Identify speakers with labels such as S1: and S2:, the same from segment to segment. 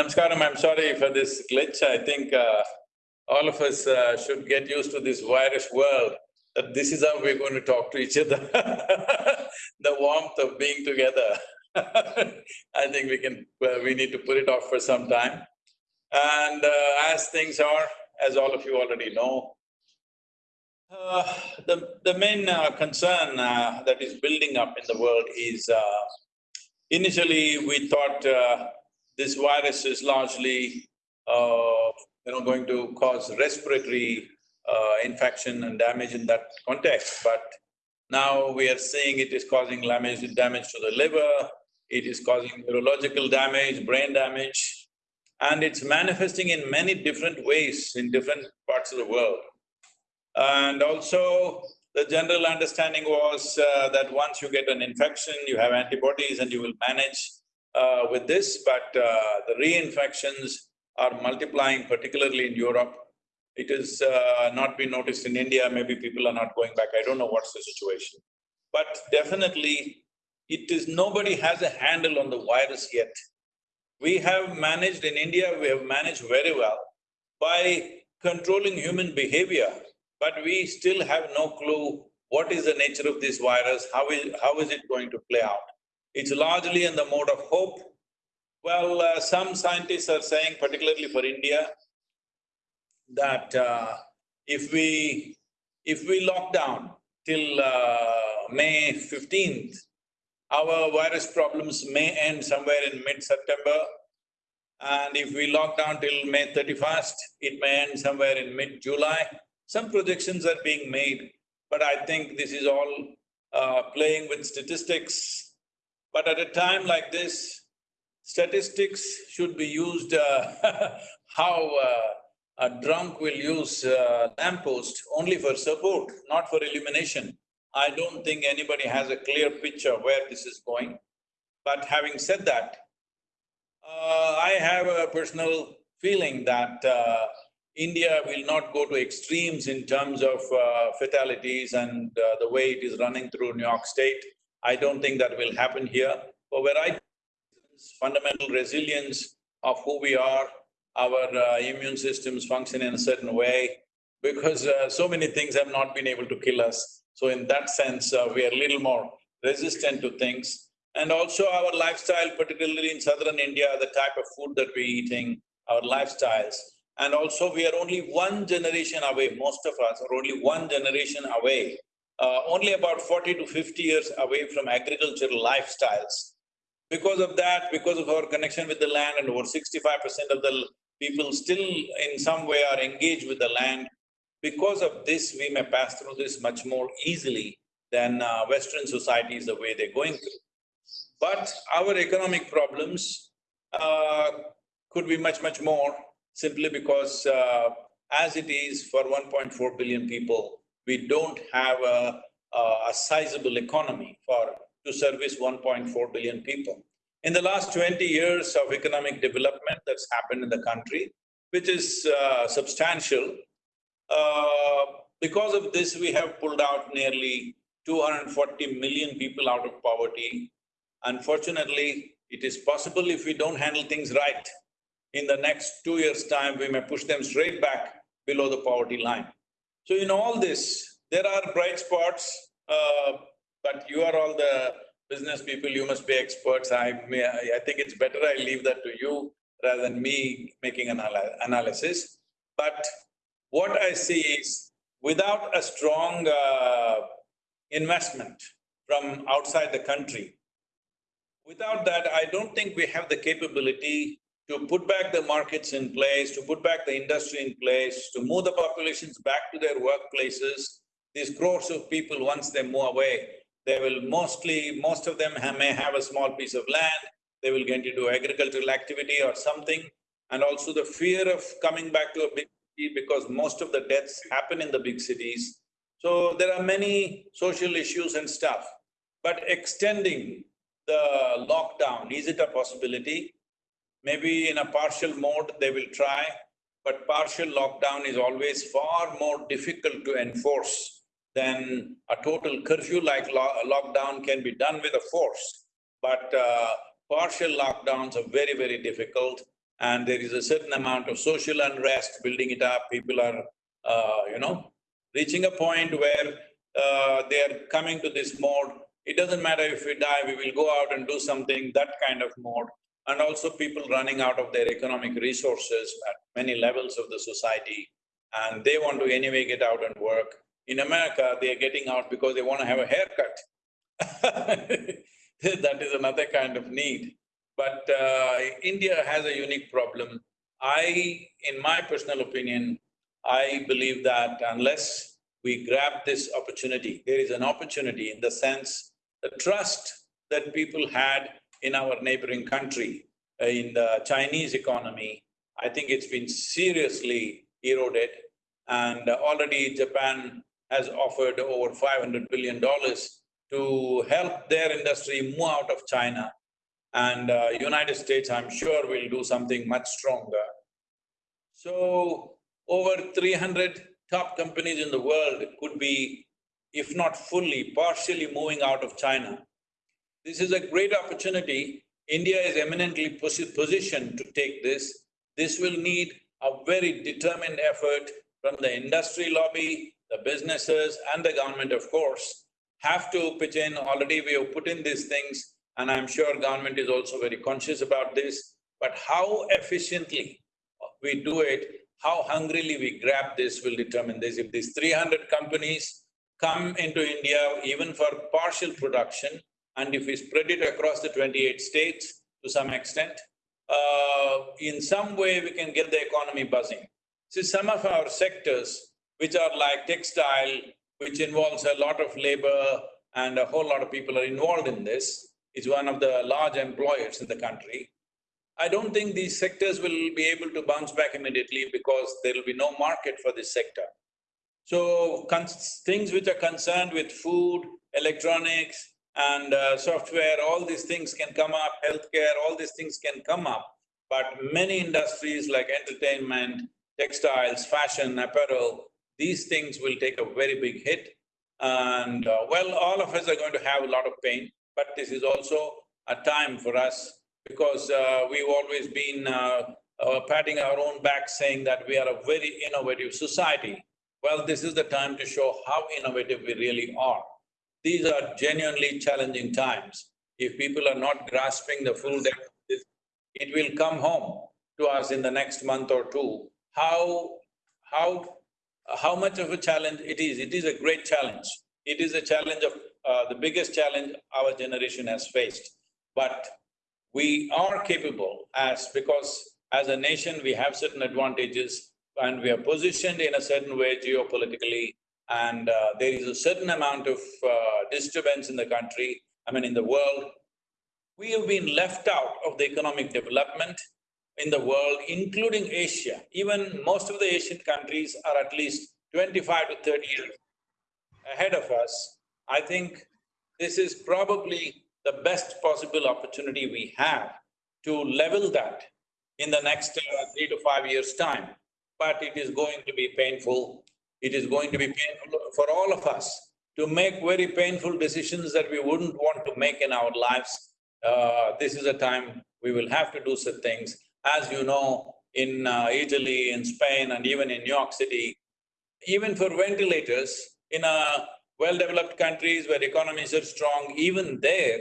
S1: Namaskaram, I'm sorry for this glitch. I think uh, all of us uh, should get used to this virus world, that this is how we're going to talk to each other the warmth of being together. I think we can… Uh, we need to put it off for some time. And uh, as things are, as all of you already know, uh, the, the main uh, concern that is building up in the world is initially we thought this virus is largely, uh, you know, going to cause respiratory uh, infection and damage in that context, but now we are seeing it is causing damage, damage to the liver, it is causing neurological damage, brain damage, and it's manifesting in many different ways in different parts of the world. And also, the general understanding was uh, that once you get an infection, you have antibodies and you will manage uh, with this, but uh, the reinfections are multiplying, particularly in Europe. It has uh, not been noticed in India, maybe people are not going back, I don't know what's the situation. But definitely, it is… nobody has a handle on the virus yet. We have managed, in India, we have managed very well by controlling human behavior, but we still have no clue what is the nature of this virus, how is… how is it going to play out. It's largely in the mode of hope. Well, uh, some scientists are saying, particularly for India, that uh, if we… if we lock down till uh, May fifteenth, our virus problems may end somewhere in mid-September. And if we lock down till May thirty-first, it may end somewhere in mid-July. Some projections are being made, but I think this is all uh, playing with statistics but at a time like this, statistics should be used uh, how uh, a drunk will use uh, lamppost only for support, not for illumination. I don't think anybody has a clear picture where this is going. But having said that, uh, I have a personal feeling that uh, India will not go to extremes in terms of uh, fatalities and uh, the way it is running through New York State. I don't think that will happen here. But where I… fundamental resilience of who we are, our uh, immune systems function in a certain way, because uh, so many things have not been able to kill us. So in that sense, uh, we are a little more resistant to things. And also our lifestyle, particularly in southern India, the type of food that we're eating, our lifestyles. And also we are only one generation away, most of us are only one generation away uh, only about forty to fifty years away from agricultural lifestyles. Because of that, because of our connection with the land and over sixty-five percent of the people still in some way are engaged with the land, because of this, we may pass through this much more easily than uh, Western societies the way they're going through. But our economic problems uh, could be much, much more simply because uh, as it is for 1.4 billion people, we don't have a, a sizable economy for… to service 1.4 billion people. In the last twenty years of economic development that's happened in the country, which is uh, substantial, uh, because of this we have pulled out nearly 240 million people out of poverty. Unfortunately, it is possible if we don't handle things right, in the next two years' time, we may push them straight back below the poverty line. So in all this, there are bright spots, uh, but you are all the business people, you must be experts. I may, I think it's better I leave that to you rather than me making an analysis. But what I see is, without a strong uh, investment from outside the country, without that, I don't think we have the capability to put back the markets in place, to put back the industry in place, to move the populations back to their workplaces. These crores of people, once they move away, they will mostly… most of them have, may have a small piece of land, they will get into agricultural activity or something. And also the fear of coming back to a big city because most of the deaths happen in the big cities. So there are many social issues and stuff. But extending the lockdown, is it a possibility? Maybe in a partial mode they will try, but partial lockdown is always far more difficult to enforce than a total curfew-like lo lockdown can be done with a force. But uh, partial lockdowns are very, very difficult and there is a certain amount of social unrest building it up. People are, uh, you know, reaching a point where uh, they are coming to this mode. It doesn't matter if we die, we will go out and do something, that kind of mode. And also people running out of their economic resources at many levels of the society, and they want to anyway get out and work. In America, they are getting out because they want to have a haircut. that is another kind of need. But uh, India has a unique problem. I, in my personal opinion, I believe that unless we grab this opportunity, there is an opportunity in the sense the trust that people had in our neighboring country, uh, in the Chinese economy, I think it's been seriously eroded and already Japan has offered over five hundred billion dollars to help their industry move out of China. And uh, United States, I'm sure, will do something much stronger. So, over 300 top companies in the world could be, if not fully, partially moving out of China. This is a great opportunity. India is eminently posi positioned to take this. This will need a very determined effort from the industry lobby, the businesses and the government, of course, have to pitch in. Already we have put in these things and I'm sure government is also very conscious about this. But how efficiently we do it, how hungrily we grab this will determine this. If these three hundred companies come into India even for partial production, and if we spread it across the twenty-eight states to some extent, uh, in some way we can get the economy buzzing. See, some of our sectors, which are like textile, which involves a lot of labor and a whole lot of people are involved in this, is one of the large employers in the country. I don't think these sectors will be able to bounce back immediately because there will be no market for this sector. So, things which are concerned with food, electronics and uh, software, all these things can come up, healthcare, all these things can come up. But many industries like entertainment, textiles, fashion, apparel, these things will take a very big hit. And uh, well, all of us are going to have a lot of pain, but this is also a time for us because uh, we've always been uh, uh, patting our own back saying that we are a very innovative society. Well, this is the time to show how innovative we really are. These are genuinely challenging times. If people are not grasping the full depth of this, it will come home to us in the next month or two. How… how… how much of a challenge it is, it is a great challenge. It is a challenge of… Uh, the biggest challenge our generation has faced. But we are capable as… because as a nation we have certain advantages and we are positioned in a certain way geopolitically and uh, there is a certain amount of uh, disturbance in the country, I mean in the world. We have been left out of the economic development in the world, including Asia. Even most of the Asian countries are at least twenty-five to thirty years ahead of us. I think this is probably the best possible opportunity we have to level that in the next uh, three to five years' time. But it is going to be painful. It is going to be painful for all of us to make very painful decisions that we wouldn't want to make in our lives. Uh, this is a time we will have to do such things. As you know, in uh, Italy, in Spain, and even in New York City, even for ventilators, in a well-developed countries where economies are strong, even there,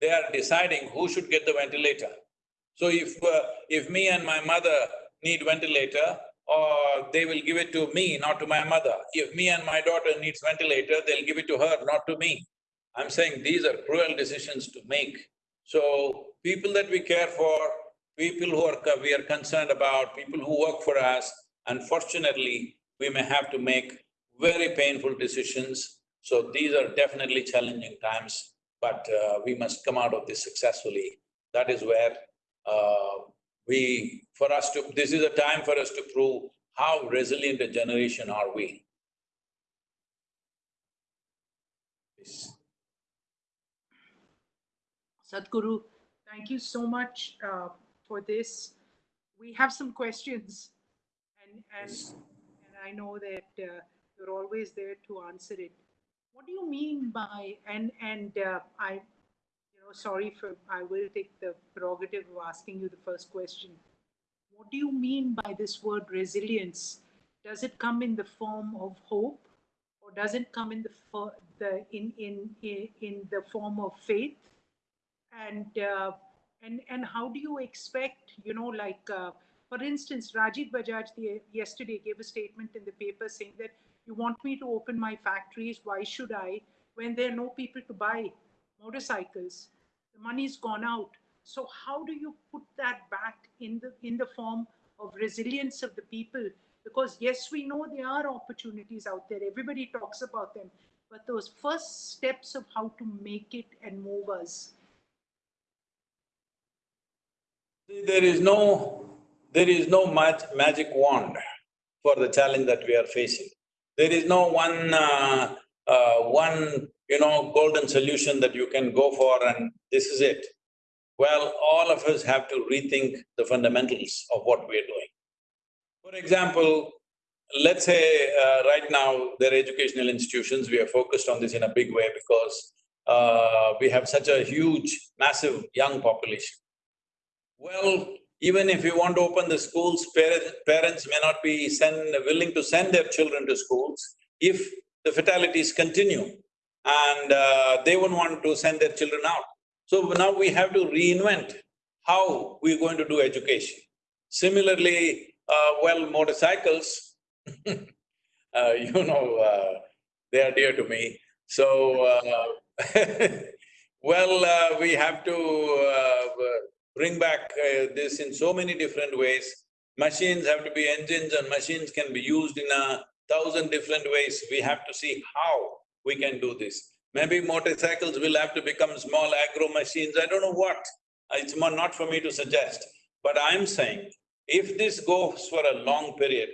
S1: they are deciding who should get the ventilator. So if… Uh, if me and my mother need ventilator, or they will give it to me, not to my mother. If me and my daughter needs ventilator, they'll give it to her, not to me. I'm saying these are cruel decisions to make. So, people that we care for, people who are… we are concerned about, people who work for us, unfortunately, we may have to make very painful decisions so these are definitely challenging times, but uh, we must come out of this successfully. That is where uh, we… for us to… this is a time for us to prove how resilient a generation are we.
S2: Sadhguru, thank you so much uh, for this. We have some questions and, and, and I know that uh, you're always there to answer it. What do you mean by, and, and uh, I, sorry for, I will take the prerogative of asking you the first question. what do you mean by this word resilience? Does it come in the form of hope, or does it come in the the in in in, the form of faith? And uh, and and how do you expect? You know, like uh, for instance, Rajiv Bajaj the, yesterday gave a statement in the paper saying that you want me to open my factories. Why should I? When there are no people to buy motorcycles, money's gone out. So how do you put that back in the in the form of resilience of the people? Because yes, we know there are opportunities out there. Everybody talks about them, but those first steps of how to make it and move us.
S1: There is no, there is no mag- magic wand for the challenge that we are facing. There is no one, uh, uh, one, you know, golden solution that you can go for and this is it. Well, all of us have to rethink the fundamentals of what we're doing. For example, let's say uh, right now there are educational institutions, we are focused on this in a big way because uh, we have such a huge, massive young population. Well, even if you want to open the schools, parents, parents may not be send, willing to send their children to schools if the fatalities continue and uh, they won't want to send their children out. So now we have to reinvent how we're going to do education. Similarly, uh, well, motorcycles, uh, you know, uh, they are dear to me. So, uh, well, uh, we have to bring back this in so many different ways. Machines have to be engines and machines can be used in a thousand different ways. We have to see how we can do this. Maybe motorcycles will have to become small agro machines, I don't know what. It's not for me to suggest. But I'm saying, if this goes for a long period,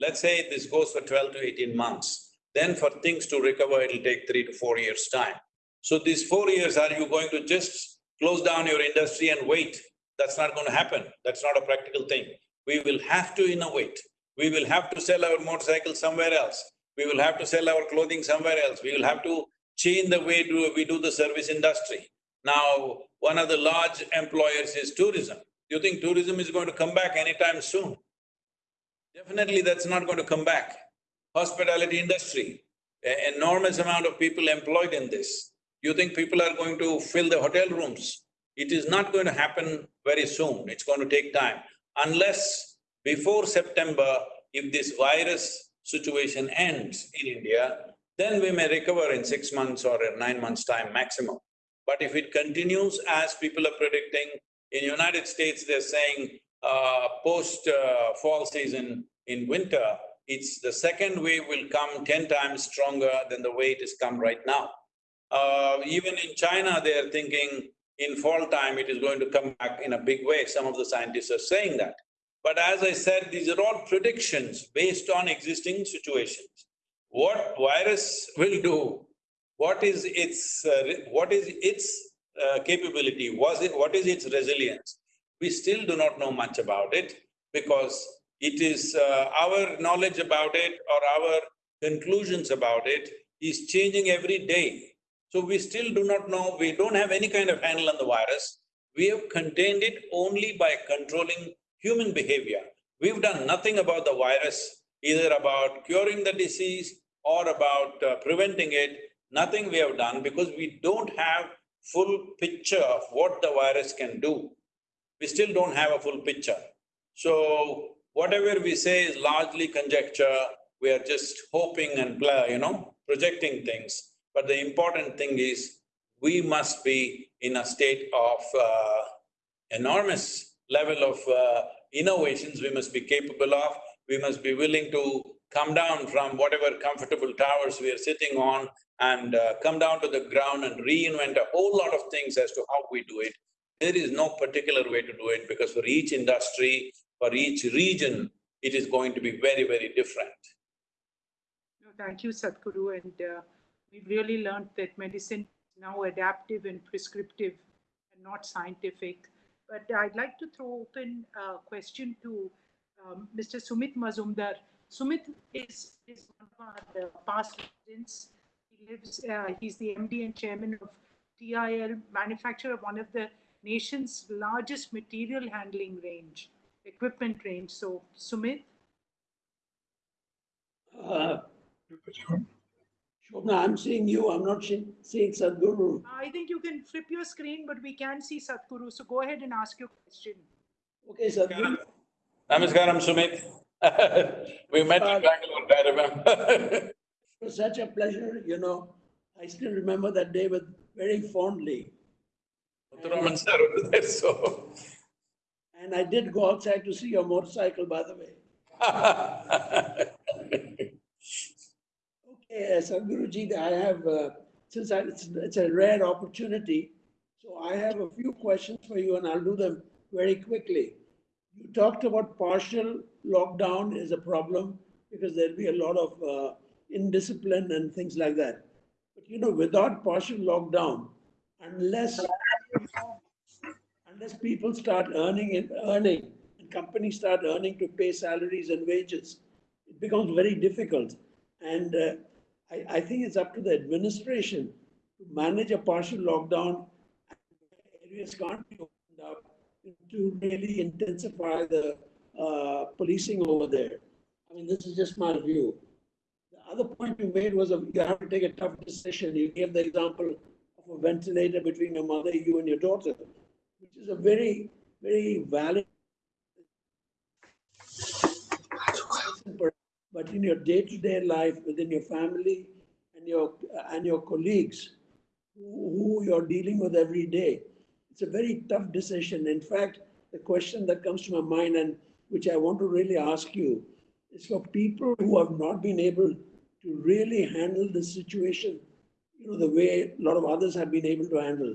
S1: let's say this goes for twelve to eighteen months, then for things to recover, it'll take three to four years' time. So these four years, are you going to just close down your industry and wait? That's not going to happen. That's not a practical thing. We will have to innovate. We will have to sell our motorcycles somewhere else. We will have to sell our clothing somewhere else. We will have to change the way we do the service industry. Now, one of the large employers is tourism. Do you think tourism is going to come back anytime soon? Definitely that's not going to come back. Hospitality industry, enormous amount of people employed in this. You think people are going to fill the hotel rooms? It is not going to happen very soon, it's going to take time. Unless before September, if this virus situation ends in India, then we may recover in six months or nine months' time maximum. But if it continues as people are predicting, in United States they're saying uh, post uh, fall season in winter, it's the second wave will come ten times stronger than the way it has come right now. Uh, even in China, they are thinking in fall time it is going to come back in a big way. Some of the scientists are saying that. But as I said, these are all predictions based on existing situations. What virus will do, what is its… Uh, what is its uh, capability, was it… what is its resilience? We still do not know much about it because it is… Uh, our knowledge about it or our conclusions about it is changing every day. So we still do not know, we don't have any kind of handle on the virus. We have contained it only by controlling human behavior. We've done nothing about the virus, either about curing the disease or about uh, preventing it, nothing we have done because we don't have full picture of what the virus can do. We still don't have a full picture. So, whatever we say is largely conjecture, we are just hoping and, you know, projecting things. But the important thing is, we must be in a state of uh, enormous level of uh, innovations we must be capable of. We must be willing to come down from whatever comfortable towers we are sitting on and uh, come down to the ground and reinvent a whole lot of things as to how we do it. There is no particular way to do it because for each industry, for each region, it is going to be very, very different.
S2: Thank you, Sadhguru. And uh, we've really learned that medicine is now adaptive and prescriptive and not scientific. But I'd like to throw open a question to um, Mr. Sumit Mazumder. Sumit is, is one of our uh, past residents. He lives, uh, he's the MD and chairman of TIL, manufacturer of one of the nation's largest material handling range. equipment range. So Sumit,
S3: Uh, Shobna, I'm seeing you, I'm not seeing Sadhguru.
S2: I think you can flip your screen, but we can see Sadhguru. So go ahead and ask your question.
S3: Okay, Sadhguru,
S1: Namaskaram, Sumit. We met in Bangalore, I remember.
S3: it was such a pleasure, you know. I still remember that day with very fondly.
S1: Muthuraman sir was there, so.
S3: And I did go outside to see your motorcycle, by the way. Okay, uh, Sadhguruji, I have, uh, since I, it's, it's a rare opportunity, so I have a few questions for you and I'll do them very quickly. You talked about partial lockdown is a problem because there'll be a lot of uh, indiscipline and things like that. But you know, without partial lockdown, unless unless people start earning and earning, and companies start earning to pay salaries and wages, it becomes very difficult. And uh, I, I think it's up to the administration to manage a partial lockdown. Areas can't be opened up to really intensify the uh, policing over there. I mean, this is just my view. The other point you made was a, you have to take a tough decision. You gave the example of a ventilator between your mother, you, and your daughter, which is a very, very valid. But in your day-to-day life, within your family and your and your colleagues, who, you're dealing with every day, it's a very tough decision. In fact, the question that comes to my mind and which I want to really ask you is for people who have not been able to really handle the situation, you know, the way a lot of others have been able to handle,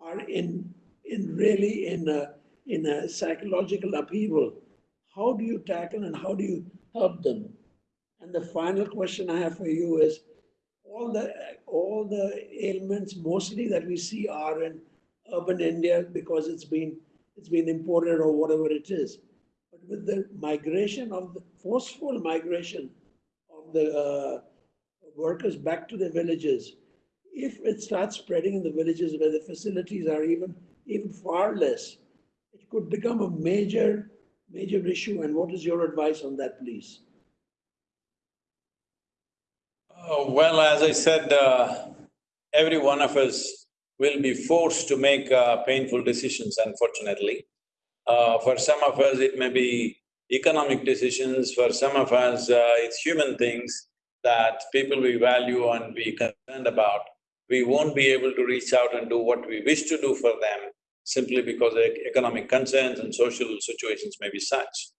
S3: are in in really in a, in a psychological upheaval. How do you tackle and how do you help them? And the final question I have for you is, all the all the ailments mostly that we see are in urban India because it's been it's been imported or whatever it is. But with the migration of the forceful migration of the uh, workers back to the villages, if it starts spreading in the villages where the facilities are even even far less, it could become a major major issue. And what is your advice on that, please?
S1: Oh, Well, as I said, uh, every one of us will be forced to make uh, painful decisions, unfortunately. Uh, For some of us, it may be economic decisions, for some of us, uh, it's human things that people we value and be concerned about. We won't be able to reach out and do what we wish to do for them simply because economic concerns and social situations may be such.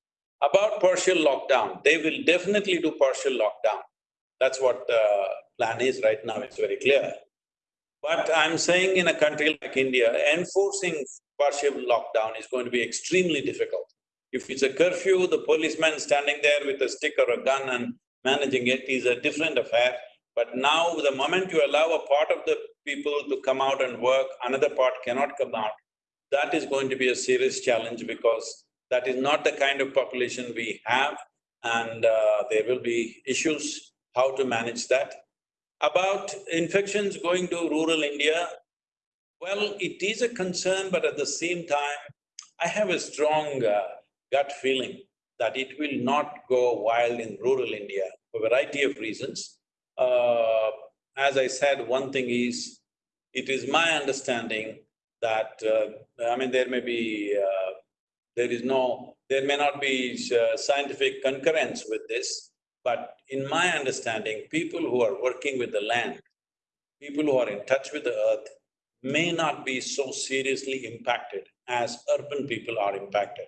S1: About partial lockdown, they will definitely do partial lockdown. That's what the plan is right now, it's very clear. But I'm saying in a country like India, enforcing partial lockdown is going to be extremely difficult. If it's a curfew, the policeman standing there with a stick or a gun and managing it is a different affair. But now, the moment you allow a part of the people to come out and work, another part cannot come out, that is going to be a serious challenge because that is not the kind of population we have and uh, there will be issues how to manage that. About infections going to rural India, well, it is a concern, but at the same time, I have a strong uh, gut feeling that it will not go wild in rural India for a variety of reasons. Uh, as I said, one thing is, it is my understanding that, uh, I mean, there may be, uh, there is no, there may not be uh, scientific concurrence with this, but in my understanding, people who are working with the land, people who are in touch with the earth, may not be so seriously impacted as urban people are impacted.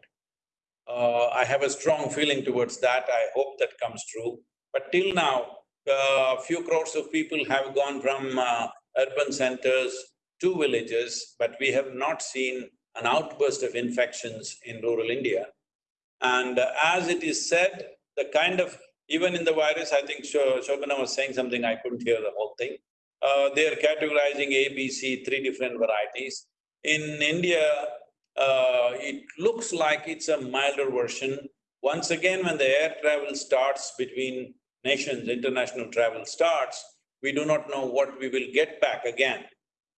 S1: Uh, I have a strong feeling towards that. I hope that comes true. But till now, a few crores of people have gone from uh, urban centers to villages, but we have not seen an outburst of infections in rural India. And uh, as it is said, the kind of, even in the virus, I think Sho- Shobana was saying something, I couldn't hear the whole thing. Uh, they are categorizing A, B, C, three different varieties. In India, uh, it looks like it's a milder version. Once again, when the air travel starts between nations, international travel starts, we do not know what we will get back again.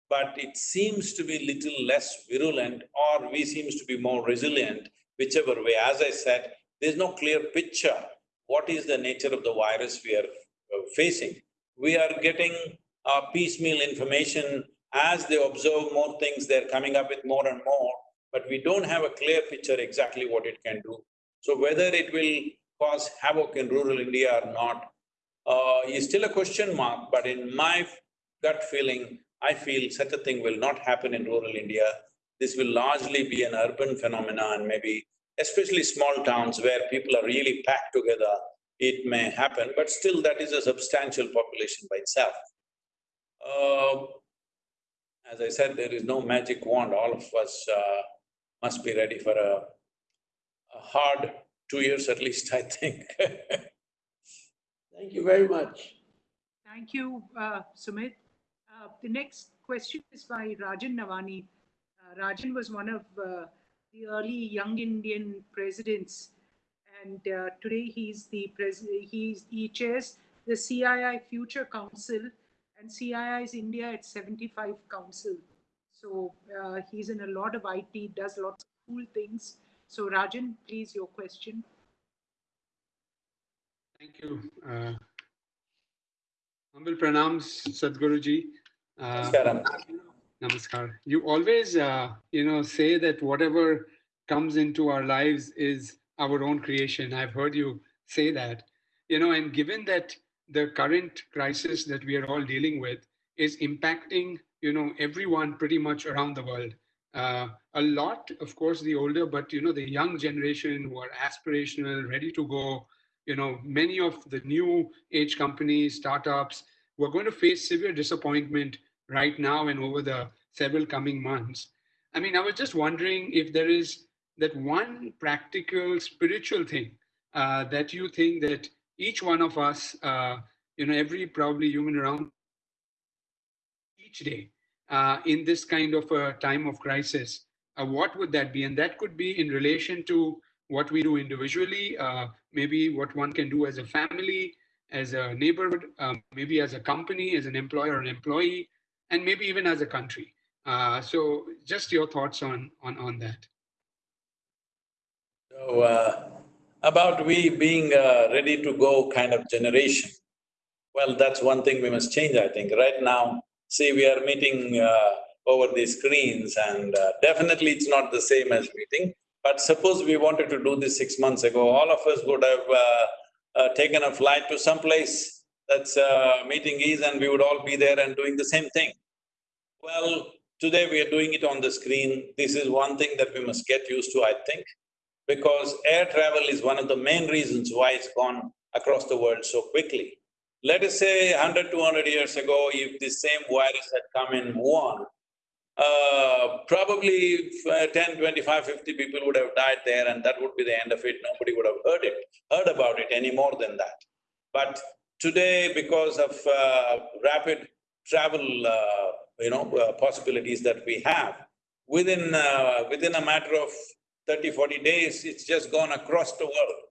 S1: But it seems to be little less virulent or we seems to be more resilient whichever way. As I said, there's no clear picture. What is the nature of the virus we are uh, facing? We are getting uh, piecemeal information as they observe more things, they're coming up with more and more, but we don't have a clear picture exactly what it can do. So whether it will cause havoc in rural India or not, uh, is still a question mark, but in my gut feeling, I feel such a thing will not happen in rural India. This will largely be an urban phenomenon and maybe especially small towns where people are really packed together, it may happen, but still that is a substantial population by itself. Uh, as I said, there is no magic wand, all of us uh, must be ready for a, a hard two years at least, I think
S3: Thank you very much.
S2: Thank you, uh, Sumit. Uh, the next question is by Rajan Navani. Uh, Rajan was one of uh, the early young Indian presidents, and uh, today he's the president. He's he chairs the CII Future Council, and CII is India at 75 Council. So uh, he's in a lot of IT, does lots of cool things. So Rajan, please your question.
S4: Thank you. Uh, humble pranams, Sadhguruji. Uh,
S1: Namaskaram.
S4: Namaskar. You always, uh, you know, say that whatever comes into our lives is our own creation. I've heard you say that, you know, and given that the current crisis that we are all dealing with is impacting, you know, everyone pretty much around the world. Uh, a lot, of course, the older, but you know, the young generation who are aspirational, ready to go, you know, many of the new age companies, startups, we're going to face severe disappointment right now and over the several coming months. I mean, I was just wondering if there is that one practical spiritual thing uh, that you think that each one of us, uh, you know, every probably human around each day uh, in this kind of a time of crisis, uh, what would that be? And that could be in relation to what we do individually, uh, maybe what one can do as a family, as a neighborhood, um, maybe as a company, as an employer or an employee, and maybe even as a country. Uh, so just your thoughts on, on, on that.
S1: So, uh, about we being a ready to go kind of generation, well, that's one thing we must change, I think. Right now, see, we are meeting uh, over these screens and uh, definitely it's not the same as meeting. But suppose we wanted to do this six months ago, all of us would have uh, uh, taken a flight to some place that's uh, meeting is and we would all be there and doing the same thing. Well, today we are doing it on the screen. This is one thing that we must get used to, I think, because air travel is one of the main reasons why it's gone across the world so quickly. Let us say 100, 200 years ago, if the same virus had come in Wuhan, uh, probably uh, 10, 25, 50 people would have died there and that would be the end of it. Nobody would have heard it, heard about it any more than that. But today, because of uh, rapid travel, uh, you know, uh, possibilities that we have, within, uh, within a matter of 30, 40 days, it's just gone across the world.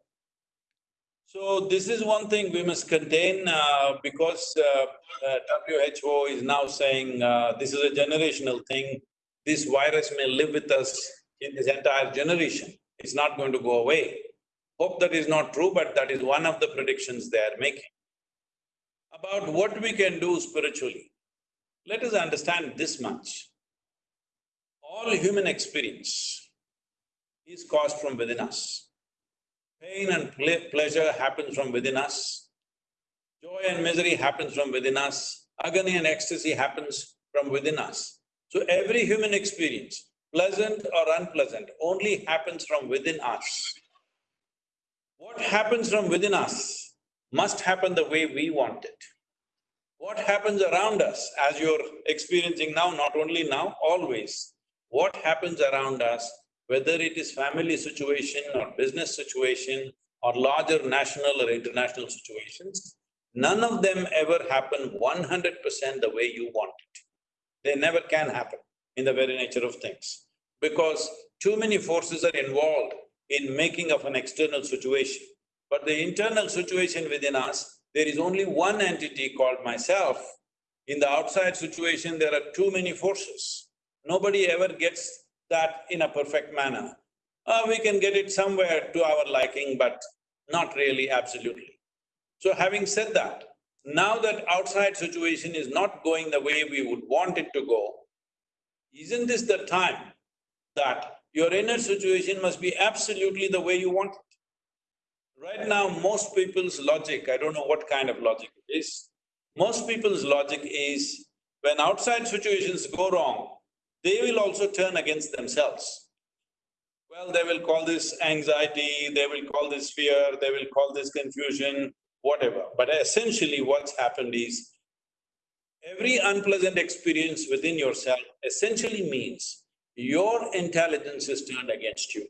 S1: So this is one thing we must contain uh, because uh, uh, WHO is now saying uh, this is a generational thing. This virus may live with us in this entire generation. It's not going to go away. Hope that is not true, but that is one of the predictions they are making. About what we can do spiritually, let us understand this much. All human experience is caused from within us. Pain and ple pleasure happens from within us. Joy and misery happens from within us. Agony and ecstasy happens from within us. So every human experience, pleasant or unpleasant, only happens from within us. What happens from within us must happen the way we want it. What happens around us, as you're experiencing now, not only now, always, what happens around us whether it is family situation or business situation or larger national or international situations, none of them ever happen one hundred percent the way you want it. They never can happen in the very nature of things, because too many forces are involved in making of an external situation. But the internal situation within us, there is only one entity called myself. In the outside situation, there are too many forces. Nobody ever gets that in a perfect manner. uh, we can get it somewhere to our liking, but not really absolutely. So having said that, now that outside situation is not going the way we would want it to go, isn't this the time that your inner situation must be absolutely the way you want it? Right now, most people's logic, I don't know what kind of logic it is, most people's logic is when outside situations go wrong, they will also turn against themselves. Well, they will call this anxiety, they will call this fear, they will call this confusion, whatever. But essentially what's happened is, every unpleasant experience within yourself essentially means your intelligence is turned against you.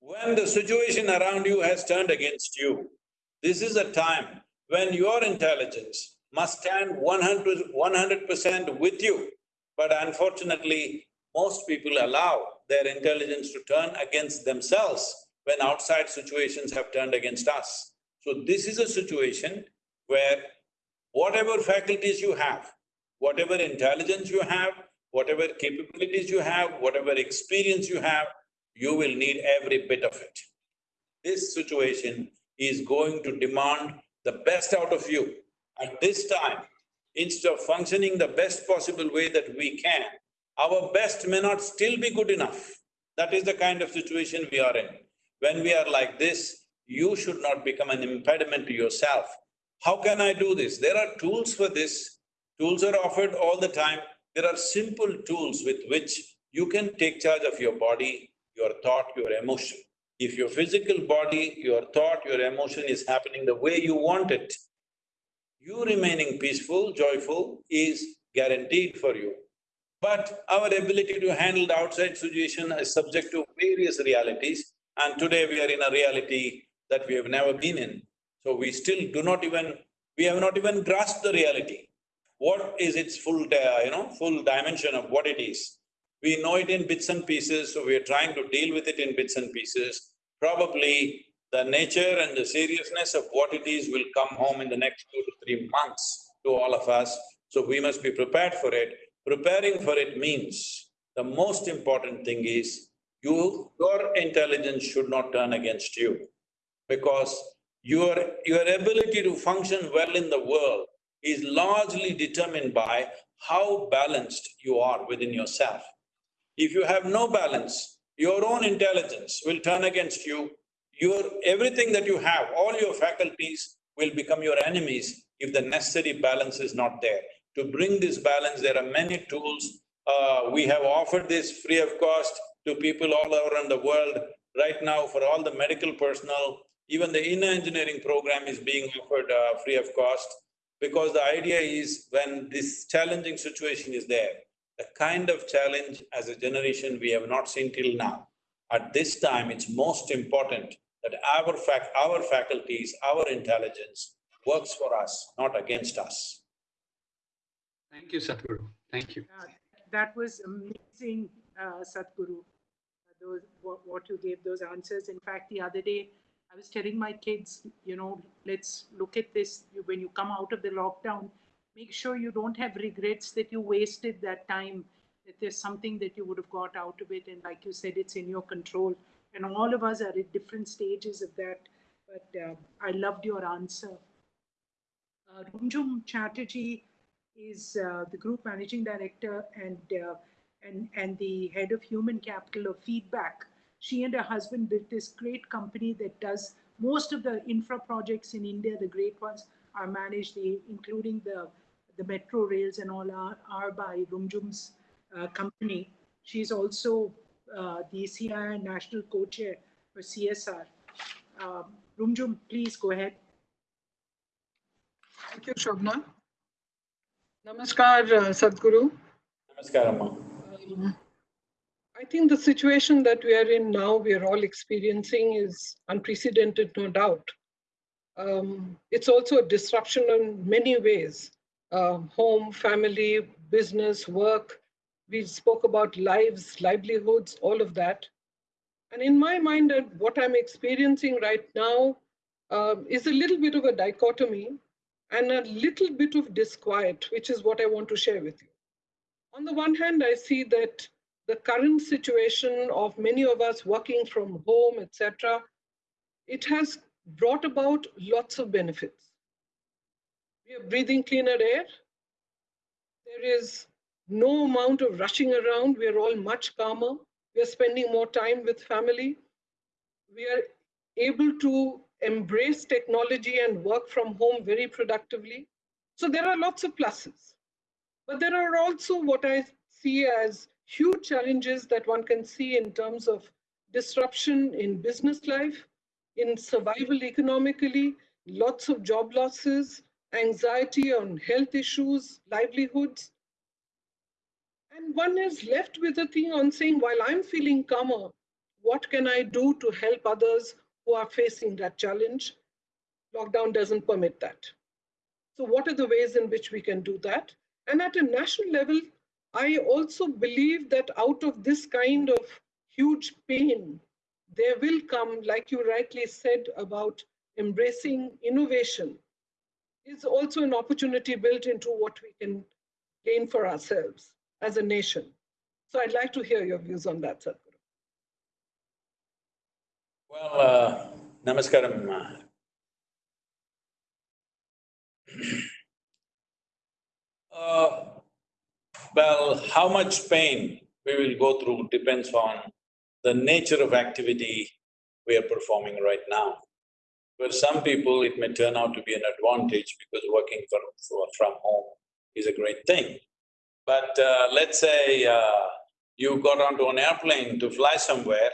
S1: When the situation around you has turned against you, this is a time when your intelligence must stand 100 percent with you. But unfortunately, most people allow their intelligence to turn against themselves when outside situations have turned against us. So this is a situation where whatever faculties you have, whatever intelligence you have, whatever capabilities you have, whatever experience you have, you will need every bit of it. This situation is going to demand the best out of you. At this time, instead of functioning the best possible way that we can, our best may not still be good enough. That is the kind of situation we are in. When we are like this, you should not become an impediment to yourself. How can I do this? There are tools for this. Tools are offered all the time. There are simple tools with which you can take charge of your body, your thought, your emotion. If your physical body, your thought, your emotion is happening the way you want it, you remaining peaceful, joyful is guaranteed for you. But our ability to handle the outside situation is subject to various realities and today we are in a reality that we have never been in. So we still do not even… we have not even grasped the reality. What is its full, uh, you know, full dimension of what it is? We know it in bits and pieces, so we are trying to deal with it in bits and pieces. Probably the nature and the seriousness of what it is will come home in the next two to three months to all of us, so we must be prepared for it. Preparing for it means the most important thing is you… your intelligence should not turn against you because your… your ability to function well in the world is largely determined by how balanced you are within yourself. If you have no balance, your own intelligence will turn against you. Your… everything that you have, all your faculties will become your enemies if the necessary balance is not there. To bring this balance, there are many tools. Uh, we have offered this free of cost to people all around the world. Right now, for all the medical personnel, even the inner engineering program is being offered uh, free of cost because the idea is when this challenging situation is there, the kind of challenge as a generation we have not seen till now. At this time, it's most important that our fac our faculties, our intelligence works for us, not against us.
S4: Thank you, Sadhguru. Thank you.
S2: Uh, that was amazing, uh, Sadhguru, those, what, what you gave those answers. In fact, the other day, I was telling my kids, you know, let's look at this when you come out of the lockdown make sure you don't have regrets that you wasted that time, that there's something that you would have got out of it. And like you said, it's in your control. And all of us are at different stages of that. But uh, I loved your answer. Uh, Rumjhum Chatterjee is uh, the group managing director and, uh, and, and the head of human capital of Feedback. She and her husband built this great company that does most of the infra projects in India, the great ones are managed, including the the metro rails and all are, are by Rumjhum's uh, company. She's also uh, the CII National Co-Chair for CSR. Um, Rumjhum, please go ahead.
S5: Thank you, Shobna. Namaskar, uh, Sadhguru.
S1: Namaskar, Amma.
S5: Um, I think the situation that we are in now, we are all experiencing is unprecedented, no doubt. Um, it's also a disruption in many ways uh, home, family, business, work. We spoke about lives, livelihoods, all of that. And in my mind, what I'm experiencing right now uh, is a little bit of a dichotomy and a little bit of disquiet, which is what I want to share with you. On the one hand, I see that the current situation of many of us working from home, etc., it has brought about lots of benefits. We are breathing cleaner air. There is no amount of rushing around. We are all much calmer. We are spending more time with family. We are able to embrace technology and work from home very productively. So there are lots of pluses. But there are also what I see as huge challenges that one can see in terms of disruption in business life, in survival economically, lots of job losses, anxiety on health issues, livelihoods. And one is left with a thing on saying, while I'm feeling calmer, what can I do to help others who are facing that challenge? Lockdown doesn't permit that. So what are the ways in which we can do that? And at a national level, I also believe that out of this kind of huge pain, there will come, like you rightly said about embracing innovation, is also an opportunity built into what we can gain for ourselves as a nation. So I'd like to hear your views on that, Sadhguru.
S1: Well, uh, namaskaram. Uh, well, how much pain we will go through depends on the nature of activity we are performing right now. For some people, it may turn out to be an advantage because working from, from home is a great thing. But uh, let's say uh, you got onto an airplane to fly somewhere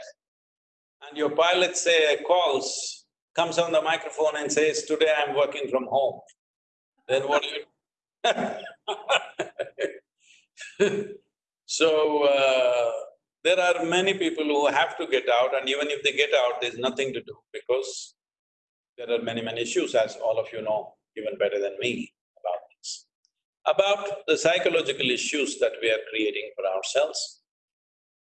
S1: and your pilot say calls, comes on the microphone and says, today I'm working from home. Then what do you So, uh, there are many people who have to get out and even if they get out, there's nothing to do because there are many, many issues as all of you know even better than me about this. About the psychological issues that we are creating for ourselves,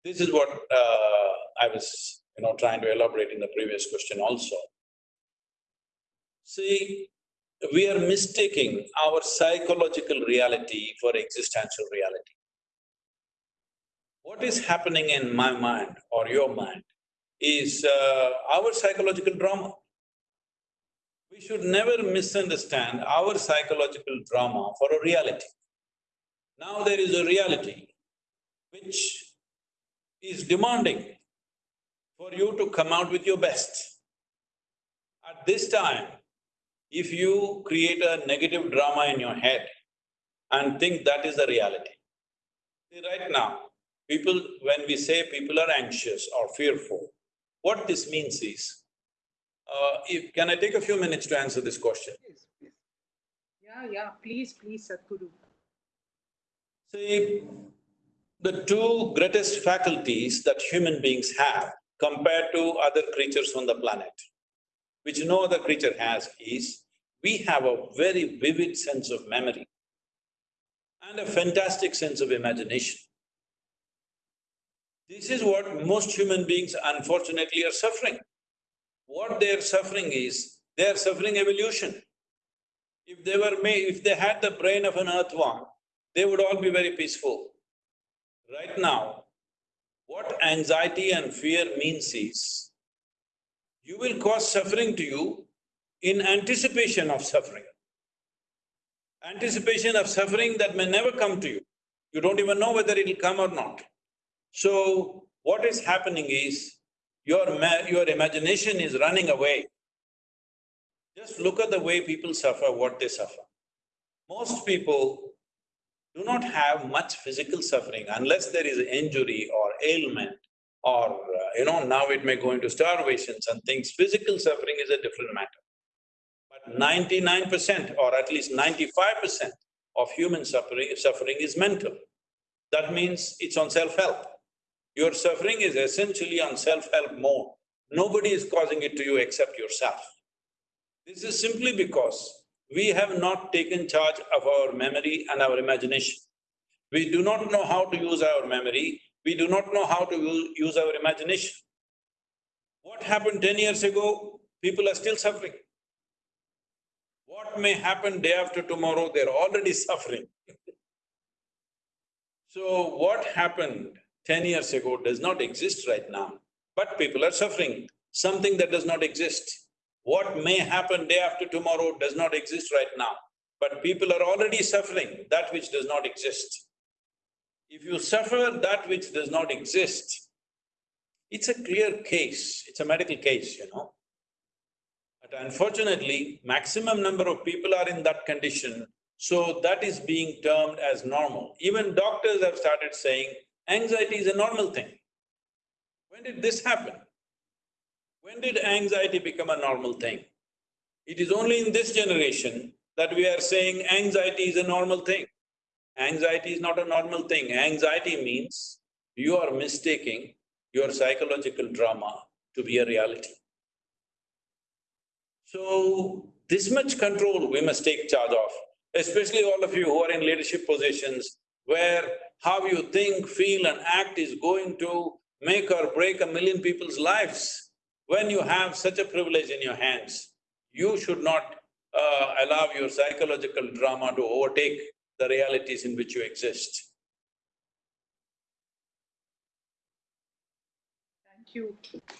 S1: this is what uh, I was, you know, trying to elaborate in the previous question also. See, we are mistaking our psychological reality for existential reality. What is happening in my mind or your mind is uh, our psychological drama. We should never misunderstand our psychological drama for a reality. Now there is a reality which is demanding for you to come out with your best. At this time, if you create a negative drama in your head and think that is the reality, see right now, People, when we say people are anxious or fearful, what this means is, uh, if, can I take a few minutes to answer this question?
S2: Please, please. Yeah, yeah, please, please, Sadhguru.
S1: See, the two greatest faculties that human beings have compared to other creatures on the planet, which no other creature has, is we have a very vivid sense of memory and a fantastic sense of imagination. This is what most human beings unfortunately are suffering. What they are suffering is, they are suffering evolution. If they were made… if they had the brain of an earthworm, they would all be very peaceful. Right now, what anxiety and fear means is, you will cause suffering to you in anticipation of suffering. Anticipation of suffering that may never come to you. You don't even know whether it'll come or not. So, what is happening is, your your imagination is running away. Just look at the way people suffer, what they suffer. Most people do not have much physical suffering unless there is injury or ailment or, uh, you know, now it may go into starvations and things. Physical suffering is a different matter. But ninety-nine percent or at least ninety-five percent of human suffering, suffering is mental. That means it's on self-help. Your suffering is essentially on self-help mode. Nobody is causing it to you except yourself. This is simply because we have not taken charge of our memory and our imagination. We do not know how to use our memory, we do not know how to use our imagination. What happened ten years ago, people are still suffering. What may happen day after tomorrow, they're already suffering. so what happened ten years ago does not exist right now, but people are suffering, something that does not exist. What may happen day after tomorrow does not exist right now, but people are already suffering that which does not exist. If you suffer that which does not exist, it's a clear case, it's a medical case, you know. But unfortunately, maximum number of people are in that condition, so that is being termed as normal. Even doctors have started saying, anxiety is a normal thing. When did this happen? When did anxiety become a normal thing? It is only in this generation that we are saying anxiety is a normal thing. Anxiety is not a normal thing. Anxiety means you are mistaking your psychological drama to be a reality. So, this much control we must take charge of, especially all of you who are in leadership positions where how you think, feel and act is going to make or break a million people's lives. When you have such a privilege in your hands, you should not uh, allow your psychological drama to overtake the realities in which you exist.
S2: Thank you.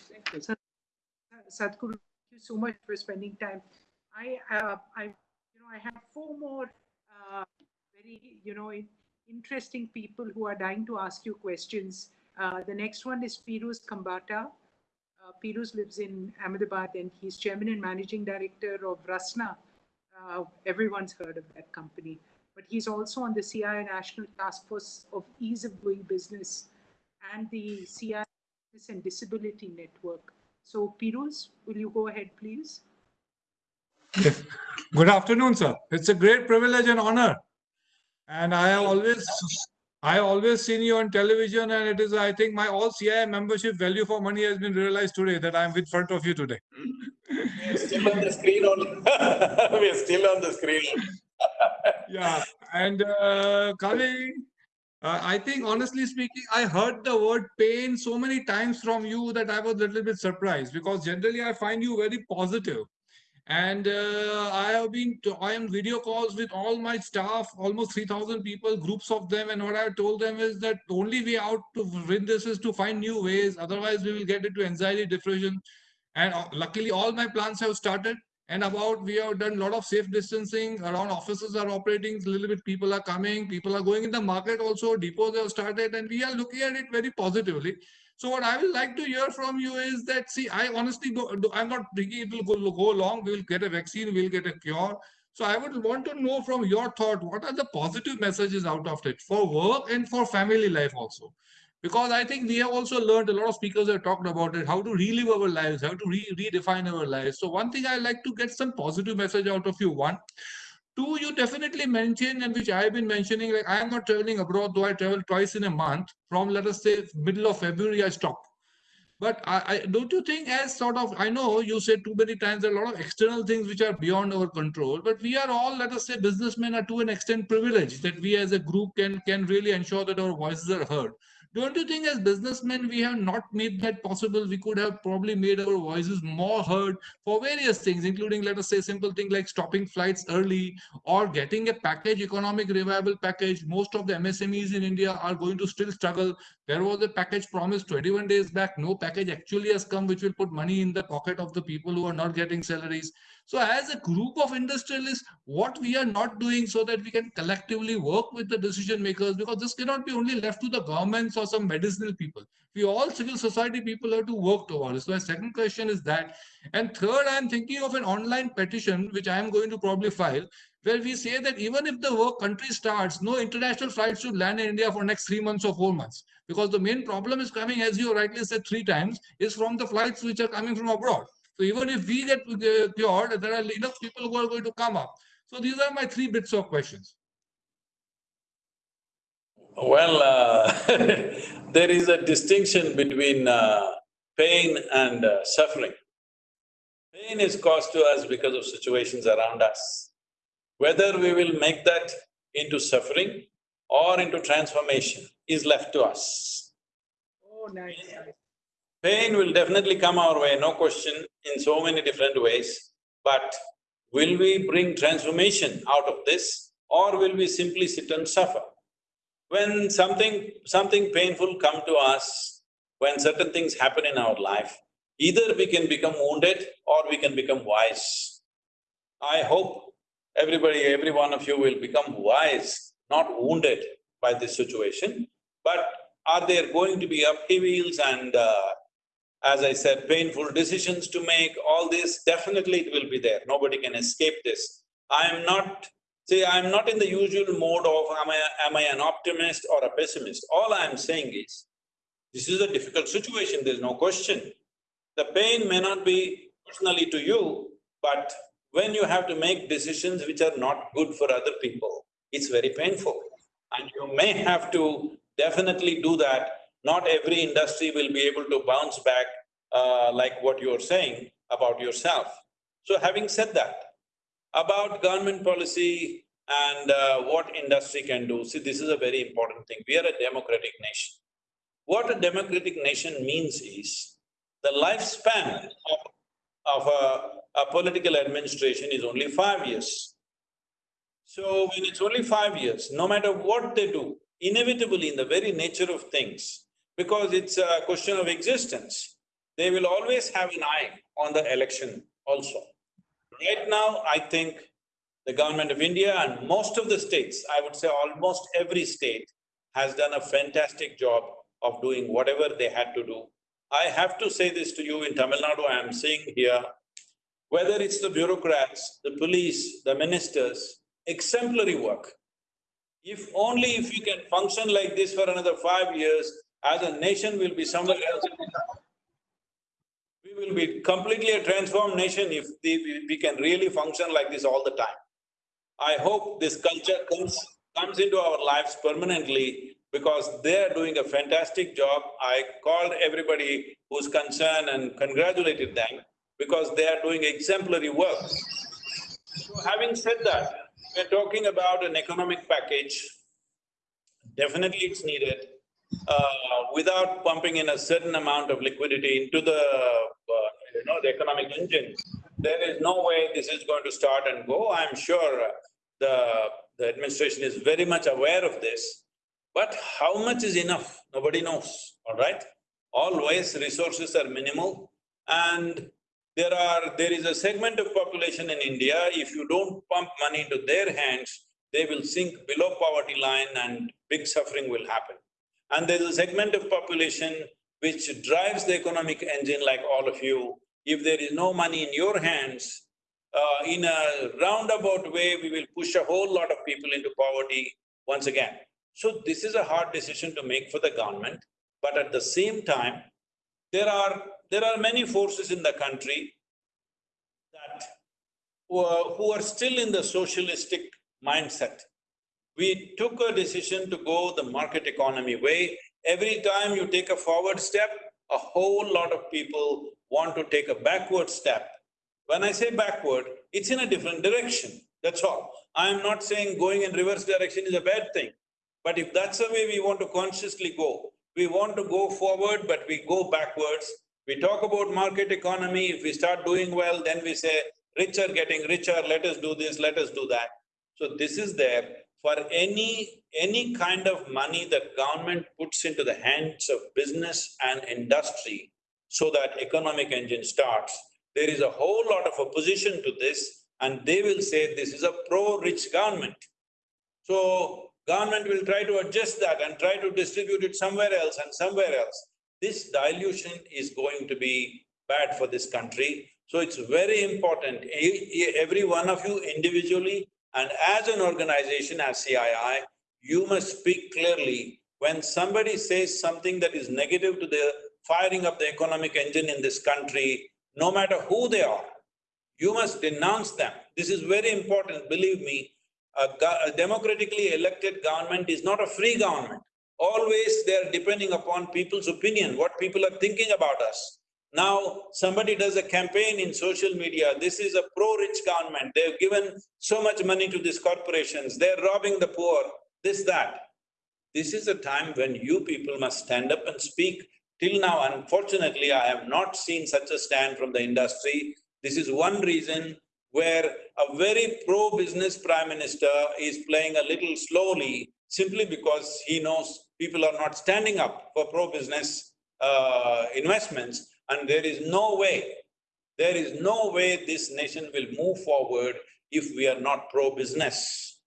S2: Thank you. Sad- Sadhguru, thank you so much for spending time. I, uh, I, you know, I have four more, uh, very, you know, interesting people who are dying to ask you questions. Uh, the next one is Piruz Khambatta. Uh, Piruz lives in Ahmedabad and he's chairman and managing director of Rasna. Uh, everyone's heard of that company. But he's also on the CII National Task Force of Ease of Doing Business and the CII Business and Disability Network. So Piruz, will you go ahead, please?
S6: Good afternoon, sir. It's a great privilege and honor. And I have always, I have always seen you on television and it is, I think my all CII membership value for money has been realized today that I'm with front of you today.
S1: We're still on the screen only We're still on the screen.
S6: Yeah, and uh, Kavi, uh, I think honestly speaking, I heard the word pain so many times from you that I was a little bit surprised because generally I find you very positive. And uh, I have been, I am video calls with all my staff, almost 3,000 people, groups of them. And what I told them is that the only way out to win this is to find new ways. Otherwise, we will get into anxiety, depression. And uh, luckily, all my plans have started. And about we have done a lot of safe distancing around offices are operating a little bit. People are coming, people are going in the market also. Depots have started, and we are looking at it very positively. So what I would like to hear from you is that, see, I honestly, do, I'm not thinking it will go, go long. We'll get a vaccine, we'll get a cure. So I would want to know from your thought, what are the positive messages out of it for work and for family life also? Because I think we have also learned, a lot of speakers have talked about it, how to relive our lives, how to re redefine our lives. So one thing I like to get some positive message out of you. One, Two, you definitely mentioned, and which I've been mentioning, like I am not traveling abroad, though I travel twice in a month. From let us say middle of February, I stop. But I, I don't you think, as sort of, I know you said too many times, a lot of external things which are beyond our control. But we are all, let us say, businessmen are to an extent privileged that we as a group can can really ensure that our voices are heard. Don't you think, as businessmen, we have not made that possible? We could have probably made our voices more heard for various things, including, let us say, simple thing like stopping flights early or getting a package, economic revival package. Most of the MSMEs in India are going to still struggle. There was a package promised 21 days back. No package actually has come, which will put money in the pocket of the people who are not getting salaries. So as a group of industrialists, what we are not doing so that we can collectively work with the decision makers, because this cannot be only left to the governments or some medicinal people. We all civil society people have to work towards. So my second question is that. And third, I'm thinking of an online petition, which I am going to probably file, where we say that even if the work country starts, no international flights should land in India for next three months or four months. Because the main problem is coming, as you rightly said three times, is from the flights which are coming from abroad. So even if we get cured, there are enough people who are going to come up. So these are my three bits of questions.
S1: Well, uh, there is a distinction between uh, pain and uh, suffering. Pain is caused to us because of situations around us. Whether we will make that into suffering or into transformation is left to us.
S2: Oh, nice, nice.
S1: Pain will definitely come our way, no question, in so many different ways. But will we bring transformation out of this or will we simply sit and suffer? when something… something painful come to us, when certain things happen in our life, either we can become wounded or we can become wise. I hope everybody, every one of you will become wise, not wounded by this situation. But are there going to be upheavals and uh, as I said, painful decisions to make, all this, definitely it will be there, nobody can escape this. I am not… see, I am not in the usual mode of am I… am I an optimist or a pessimist? All I am saying is, this is a difficult situation, there's no question. The pain may not be personally to you, but when you have to make decisions which are not good for other people, it's very painful. And you may have to definitely do that. Not every industry will be able to bounce back uh, like what you're saying about yourself. So having said that, about government policy and uh, what industry can do, see this is a very important thing. We are a democratic nation. What a democratic nation means is, the lifespan of, of a, a political administration is only five years. So when it's only five years, no matter what they do, inevitably in the very nature of things, because it's a question of existence, they will always have an eye on the election also. Right now, I think the government of India and most of the states, I would say almost every state, has done a fantastic job of doing whatever they had to do. I have to say this to you in Tamil Nadu, I am seeing here, whether it's the bureaucrats, the police, the ministers, exemplary work. If only if we can function like this for another five years, as a nation will be somewhere else. We will be completely a transformed nation if we can really function like this all the time. I hope this culture comes, comes into our lives permanently because they are doing a fantastic job. I called everybody who's concerned and congratulated them because they are doing exemplary work. So having said that, we're talking about an economic package. Definitely it's needed. Uh, without pumping in a certain amount of liquidity into the, uh, you know, the economic engine, there is no way this is going to start and go. I'm sure the, the administration is very much aware of this. But how much is enough? Nobody knows, all right? Always resources are minimal and there are… there is a segment of population in India, if you don't pump money into their hands, they will sink below poverty line and big suffering will happen. And there's a segment of population which drives the economic engine like all of you. If there is no money in your hands, uh, in a roundabout way, we will push a whole lot of people into poverty once again. So this is a hard decision to make for the government, but at the same time, there are… there are many forces in the country that who are, who are still in the socialistic mindset. We took a decision to go the market economy way. Every time you take a forward step, a whole lot of people want to take a backward step. When I say backward, it's in a different direction, that's all. I am not saying going in reverse direction is a bad thing. But if that's the way we want to consciously go, we want to go forward but we go backwards. We talk about market economy, if we start doing well, then we say, rich are getting richer, let us do this, let us do that. So this is there for any… any kind of money that government puts into the hands of business and industry so that economic engine starts, there is a whole lot of opposition to this and they will say this is a pro-rich government. So, government will try to adjust that and try to distribute it somewhere else and somewhere else. This dilution is going to be bad for this country. So it's very important, every one of you individually and as an organization, as CII, you must speak clearly. When somebody says something that is negative to the firing of the economic engine in this country, no matter who they are, you must denounce them. This is very important, believe me. A, a democratically elected government is not a free government. Always they are depending upon people's opinion, what people are thinking about us. Now, somebody does a campaign in social media, this is a pro-rich government, they've given so much money to these corporations, they're robbing the poor, this, that. This is a time when you people must stand up and speak. Till now, unfortunately, I have not seen such a stand from the industry. This is one reason where a very pro-business prime minister is playing a little slowly, simply because he knows people are not standing up for pro-business uh, investments and there is no way, there is no way this nation will move forward if we are not pro-business.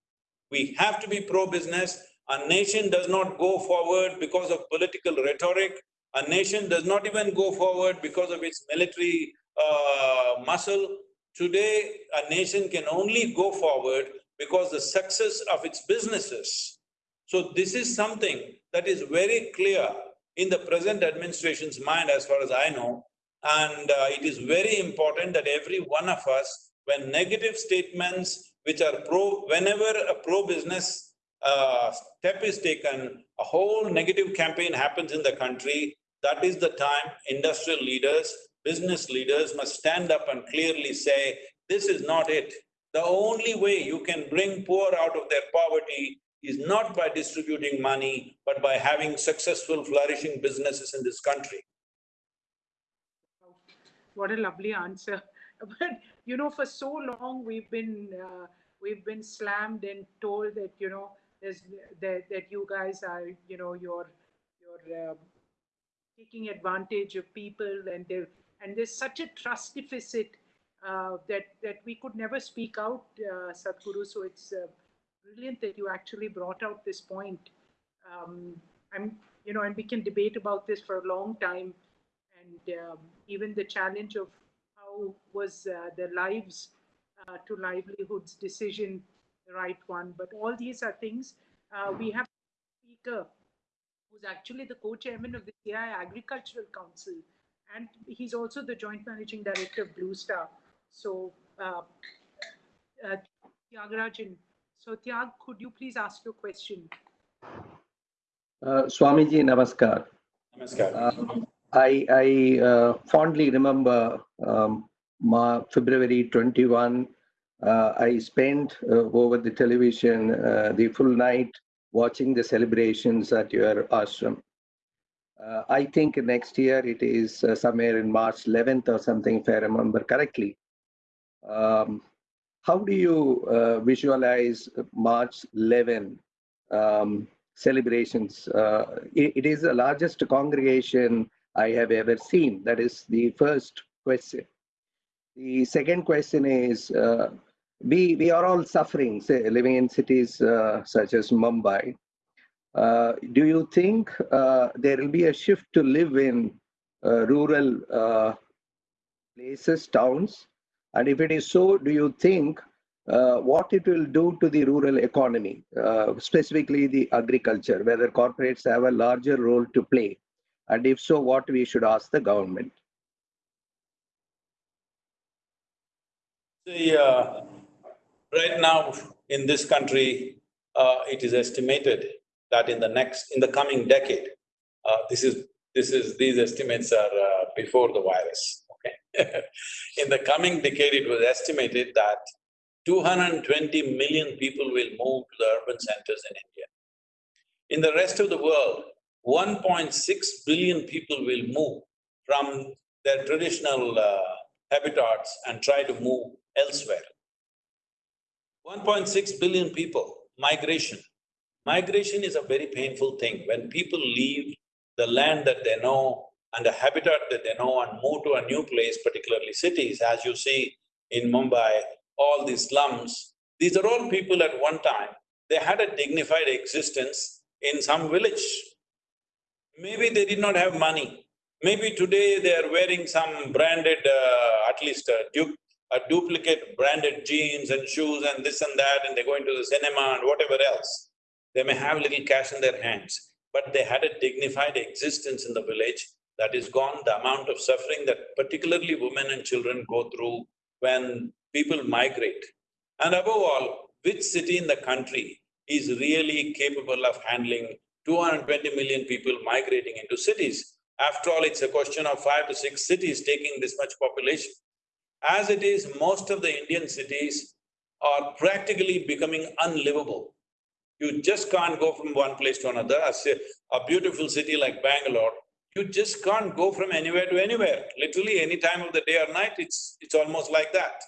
S1: We have to be pro-business. A nation does not go forward because of political rhetoric. A nation does not even go forward because of its military uh, muscle. Today, a nation can only go forward because the success of its businesses. So this is something that is very clear in the present administration's mind as far as I know. And uh, it is very important that every one of us, when negative statements which are pro… whenever a pro-business uh, step is taken, a whole negative campaign happens in the country, that is the time industrial leaders, business leaders must stand up and clearly say, this is not it. The only way you can bring poor out of their poverty is not by distributing money, but by having successful flourishing businesses in this country.
S2: What a lovely answer. But, you know, for so long, we've been, uh, we've been slammed and told that, you know, there's, that, that you guys are, you know, you're, you're um, taking advantage of people and there, and there's such a trust deficit uh, that, that we could never speak out, uh, Sadhguru. So it's uh, brilliant that you actually brought out this point. Um, I'm, you know, and we can debate about this for a long time. And um, even the challenge of how was uh, the lives uh, to livelihoods decision the right one. But all these are things uh, we have a speaker who's actually the co-chairman of the CII Agricultural Council, and he's also the joint managing director of Blue Star. So, uh, uh, Thiagarajan, so Tyag, could you please ask your question?
S7: Uh, Swamiji, namaskar.
S1: Namaskar.
S7: Um, I, I uh, fondly remember um, Ma February 21. Uh, I spent uh, over the television uh, the full night watching the celebrations at your ashram. Uh, I think next year it is uh, somewhere in March 11th or something, if I remember correctly. Um, how do you uh, visualize March 11 um, celebrations? Uh, it, it is the largest congregation I have ever seen. That is the first question. The second question is, uh, we, we are all suffering, say, living in cities uh, such as Mumbai. Uh, do you think uh, there will be a shift to live in rural places, towns? And if it is so, do you think uh, what it will do to the rural economy, uh, specifically the agriculture, whether corporates have a larger role to play? And if so, what we should ask the government?
S1: The, uh, right now in this country, uh, it is estimated that in the next, in the coming decade, uh, this is, this is, these estimates are uh, before the virus? in the coming decade, it was estimated that 220 million people will move to the urban centers in India. In the rest of the world, 1.6 billion people will move from their traditional uh, habitats and try to move elsewhere. 1.6 billion people, migration. Migration is a very painful thing. When people leave the land that they know and the habitat that they know and move to a new place, particularly cities, as you see in Mumbai, all these slums, these are all people at one time, they had a dignified existence in some village. Maybe they did not have money. Maybe today they are wearing some branded, uh, at least a, du a duplicate branded jeans and shoes and this and that and they're going to the cinema and whatever else. They may have little cash in their hands, but they had a dignified existence in the village that is gone, the amount of suffering that particularly women and children go through when people migrate. And above all, which city in the country is really capable of handling 220 million people migrating into cities? After all, it's a question of five to six cities taking this much population. As it is, most of the Indian cities are practically becoming unlivable. You just can't go from one place to another. A, a beautiful city like Bangalore, you just can't go from anywhere to anywhere. Literally any time of the day or night, it's… it's almost like that.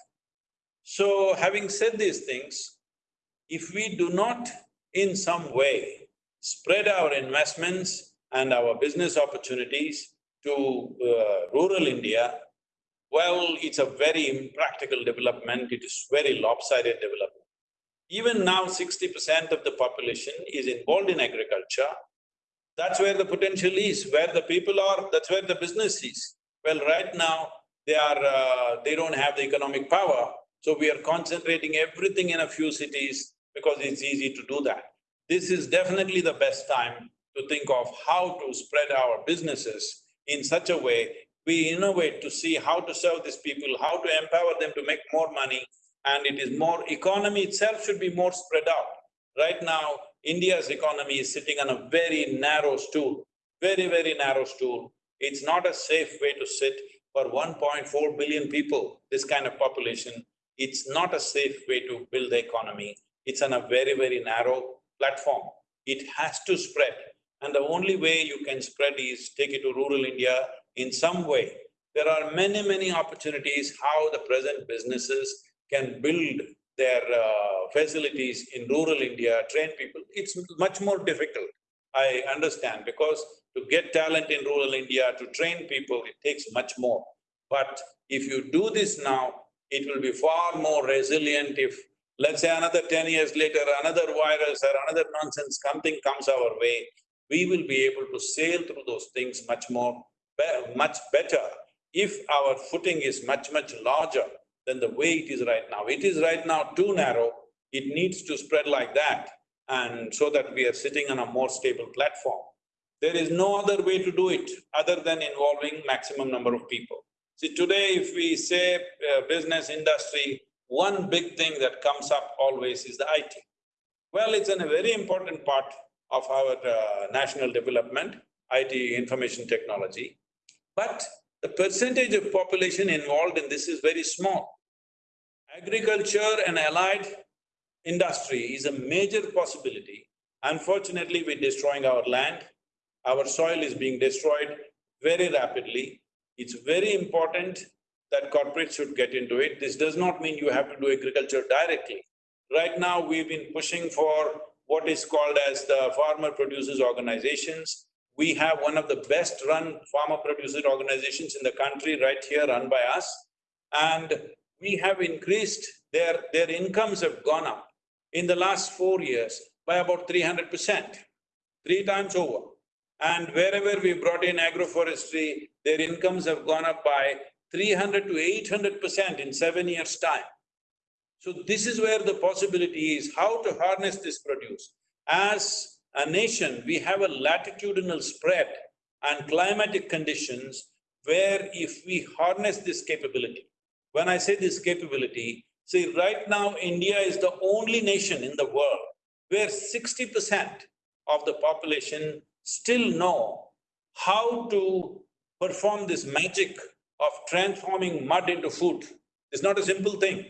S1: So having said these things, if we do not in some way spread our investments and our business opportunities to uh, rural India, well, it's a very impractical development, it is very lopsided development. Even now, sixty percent of the population is involved in agriculture. That's where the potential is, where the people are, that's where the business is. Well, right now, they are… Uh, they don't have the economic power, so we are concentrating everything in a few cities because it's easy to do that. This is definitely the best time to think of how to spread our businesses in such a way we innovate to see how to serve these people, how to empower them to make more money, and it is more… economy itself should be more spread out. Right now, India's economy is sitting on a very narrow stool, very, very narrow stool. It's not a safe way to sit for 1.4 billion people, this kind of population. It's not a safe way to build the economy. It's on a very, very narrow platform. It has to spread. And the only way you can spread is take it to rural India in some way. There are many, many opportunities how the present businesses can build their uh, facilities in rural India, train people. It's much more difficult, I understand, because to get talent in rural India, to train people, it takes much more. But if you do this now, it will be far more resilient if, let's say another ten years later, another virus or another nonsense, something comes our way, we will be able to sail through those things much more, much better if our footing is much, much larger than the way it is right now. It is right now too narrow, it needs to spread like that and so that we are sitting on a more stable platform. There is no other way to do it other than involving maximum number of people. See, today if we say uh, business industry, one big thing that comes up always is the IT. Well, it's a very important part of our uh, national development, IT information technology. But the percentage of population involved in this is very small. Agriculture and allied industry is a major possibility. Unfortunately, we're destroying our land, our soil is being destroyed very rapidly. It's very important that corporates should get into it. This does not mean you have to do agriculture directly. Right now, we've been pushing for what is called as the farmer producers organizations. We have one of the best run farmer producer organizations in the country right here run by us. And we have increased their… their incomes have gone up in the last four years by about three hundred percent, three times over. And wherever we brought in agroforestry, their incomes have gone up by three hundred to eight hundred percent in seven years' time. So this is where the possibility is, how to harness this produce. As a nation, we have a latitudinal spread and climatic conditions where if we harness this capability, when I say this capability, see right now India is the only nation in the world where sixty percent of the population still know how to perform this magic of transforming mud into food. It's not a simple thing.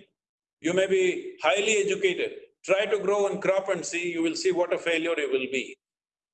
S1: You may be highly educated, try to grow one crop and see, you will see what a failure you will be.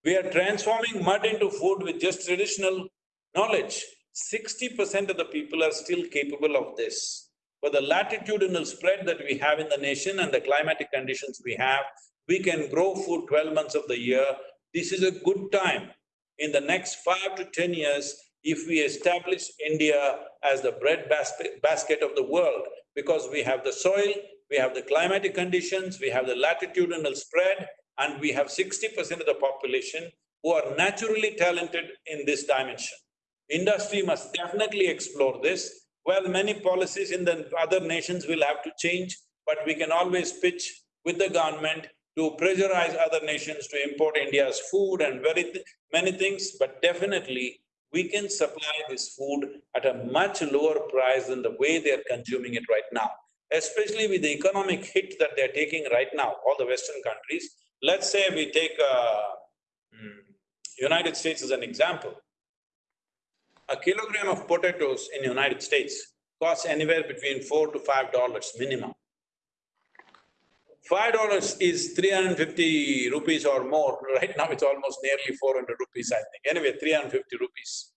S1: We are transforming mud into food with just traditional knowledge. Sixty percent of the people are still capable of this. For the latitudinal spread that we have in the nation and the climatic conditions we have, we can grow food twelve months of the year. This is a good time. In the next five to ten years, if we establish India as the bread basket, basket of the world, because we have the soil, we have the climatic conditions, we have the latitudinal spread, and we have sixty percent of the population who are naturally talented in this dimension. Industry must definitely explore this. Well, many policies in the other nations will have to change, but we can always pitch with the government to pressurize other nations to import India's food and very th many things, but definitely we can supply this food at a much lower price than the way they're consuming it right now. Especially with the economic hit that they're taking right now, all the Western countries. Let's say we take uh, hmm, United States as an example. A kilogram of potatoes in United States costs anywhere between four to five dollars minimum. Five dollars is three hundred and fifty rupees or more, right now it's almost nearly four hundred rupees, I think. Anyway, three hundred and fifty rupees.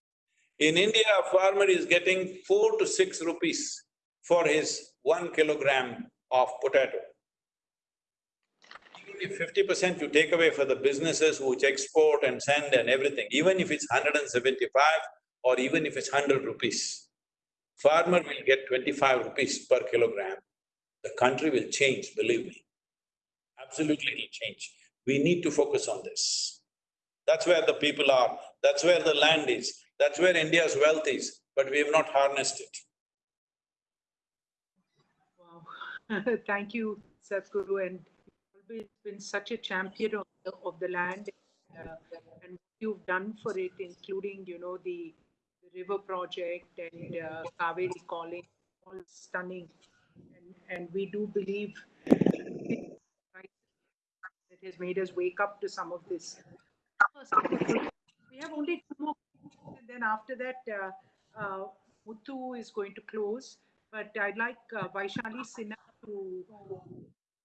S1: In India, a farmer is getting four to six rupees for his one kilogram of potato. He if fifty percent you take away for the businesses which export and send and everything, even if it's hundred and seventy-five or even if it's hundred rupees, farmer will get twenty-five rupees per kilogram, the country will change, believe me. Absolutely it'll change. We need to focus on this. That's where the people are, that's where the land is, that's where India's wealth is, but we have not harnessed it.
S2: Wow. Thank you, Sadhguru, and always been such a champion of the, of the land uh, and you've done for it, including, you know, the river project and uh, Cauvery calling, all stunning. And, and we do believe it has made us wake up to some of this. We have only two more, and then after that, uh, uh, Muthu is going to close. But I'd like uh, Vaishali Sinha to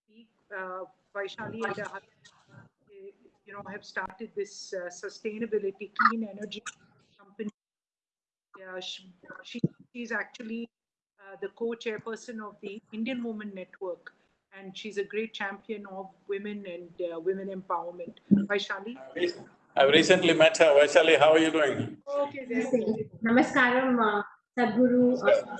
S2: speak. Uh, Vaishali and her uh, you know, have started this uh, sustainability clean energy. Uh, she, she, she's actually uh, the co-chairperson of the Indian Women Network, and she's a great champion of women and uh, women empowerment. Vaishali?
S1: I've recently met her. Vaishali, how are you doing?
S2: Okay, there.
S8: Namaskaram, uh, Sadhguru. Uh,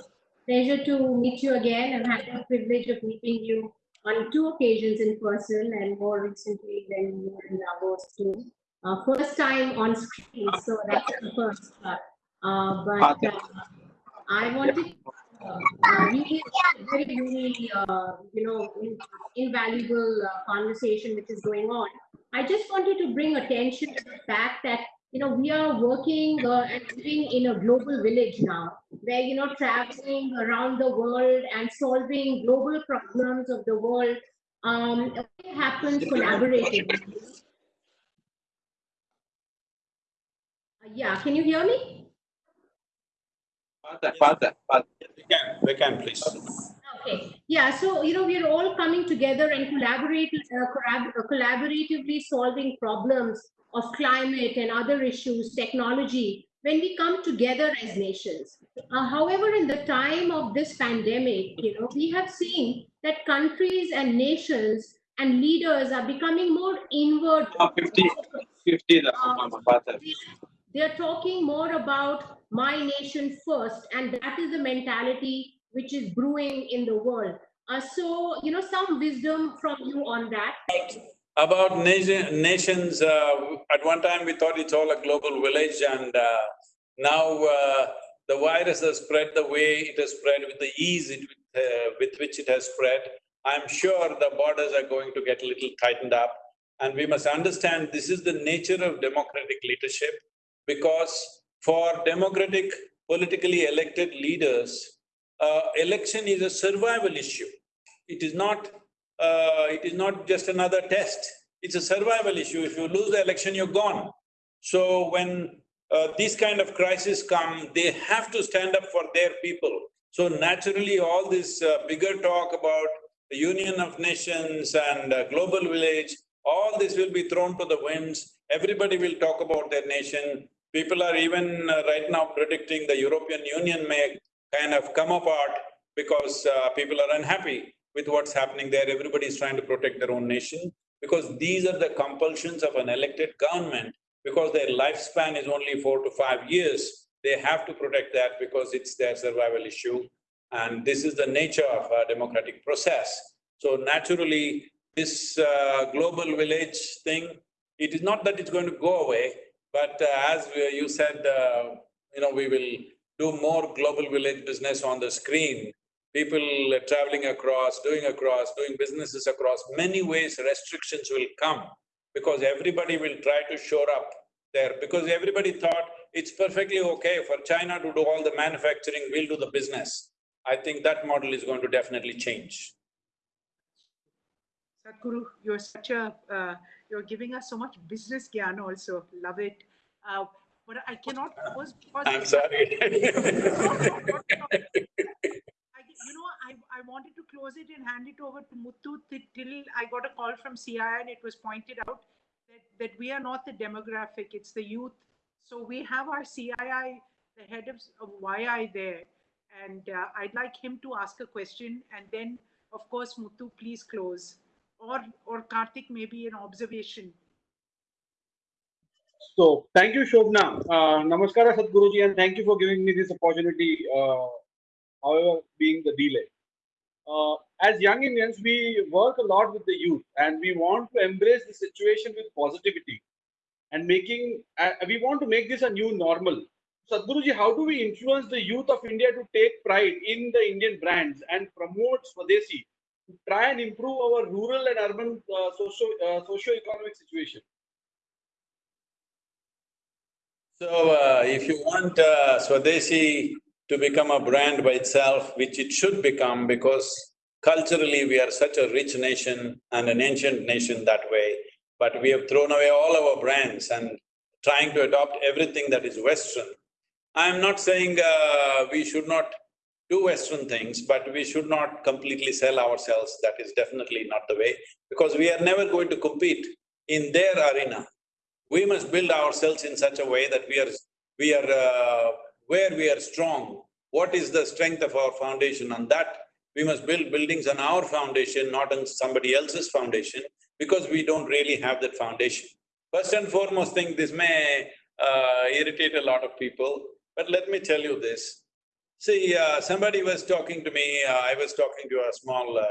S8: pleasure to meet you again. I've had the privilege of meeting you on two occasions in person and more recently when you were in Davos too. Uh, first time on screen, so that's the first. Uh, uh, but uh, I wanted uh, really very, very, uh, you know, in, invaluable uh, conversation which is going on. I just wanted to bring attention to the fact that you know, we are working uh, and living in a global village now, where, you know, traveling around the world and solving global problems of the world um, it happens collaboratively. Yeah, can you hear me?
S1: Father, father, father. We can, we can, please.
S8: Okay. Yeah. So you know, we are all coming together and collaborate, uh, collab- uh, collaboratively solving problems of climate and other issues, technology, when we come together as nations. Uh, however, in the time of this pandemic, you know, we have seen that countries and nations and leaders are becoming more inward.
S9: Uh, 50, 50
S8: Uh,
S9: father.
S8: They're talking more about my nation first, and that is the mentality which is brewing in the world. Uh, so, you know, some wisdom from you on that.
S1: About nation, nations, uh, at one time we thought it's all a global village and uh, now uh, the virus has spread the way it has spread with the ease it, uh, with which it has spread. I'm sure the borders are going to get a little tightened up and we must understand this is the nature of democratic leadership because for democratic politically elected leaders, uh, election is a survival issue. It is not uh, it is not just another test, it's a survival issue. If you lose the election, you're gone. So when uh, these kind of crises come, they have to stand up for their people. So naturally, all this uh, bigger talk about the Union of Nations and uh, global village, all this will be thrown to the winds. Everybody will talk about their nation. People are even uh, right now predicting the European Union may kind of come apart because uh, people are unhappy with what's happening there. Everybody is trying to protect their own nation because these are the compulsions of an elected government because their lifespan is only four to five years. They have to protect that because it's their survival issue. And this is the nature of a democratic process. So naturally, this uh, global village thing, it is not that it's going to go away, but uh, as we- you said, uh, you know, we will do more global village business on the screen people traveling across, doing across, doing businesses across, many ways restrictions will come because everybody will try to shore up there because everybody thought it's perfectly okay for China to do all the manufacturing, we'll do the business. I think that model is going to definitely change.
S2: Sadhguru, you're such a, uh, you're giving us so much business gyan also, love it. Uh, but I cannot pause because.
S1: I'm sorry.
S2: I, you know, I, I wanted to close it and hand it over to Muthu till I got a call from CII and it was pointed out that, that we are not the demographic, it's the youth. So we have our CII, the head of, of YI there. And uh, I'd like him to ask a question and then, of course, Muthu, please close. Or, or Karthik, maybe an observation.
S10: So thank you, Shobana. Uh, namaskara, Sadhguruji, and thank you for giving me this opportunity, uh, however, being the delay. Uh, as young Indians, we work a lot with the youth and we want to embrace the situation with positivity and making, uh, we want to make this a new normal. Sadhguruji, how do we influence the youth of India to take pride in the Indian brands and promote Swadeshi try and improve our rural and urban uh, socio, uh, socio-economic situation?
S1: So uh, if you want uh, Swadeshi to become a brand by itself, which it should become because culturally we are such a rich nation and an ancient nation that way, but we have thrown away all our brands and trying to adopt everything that is Western. I'm not saying uh, we should not do Western things, but we should not completely sell ourselves, that is definitely not the way, because we are never going to compete in their arena. We must build ourselves in such a way that we are… we are… Uh, where we are strong, what is the strength of our foundation, on that we must build buildings on our foundation, not on somebody else's foundation, because we don't really have that foundation. First and foremost thing, this may uh, irritate a lot of people, but let me tell you this. See, uh, somebody was talking to me, uh, I was talking to a small uh,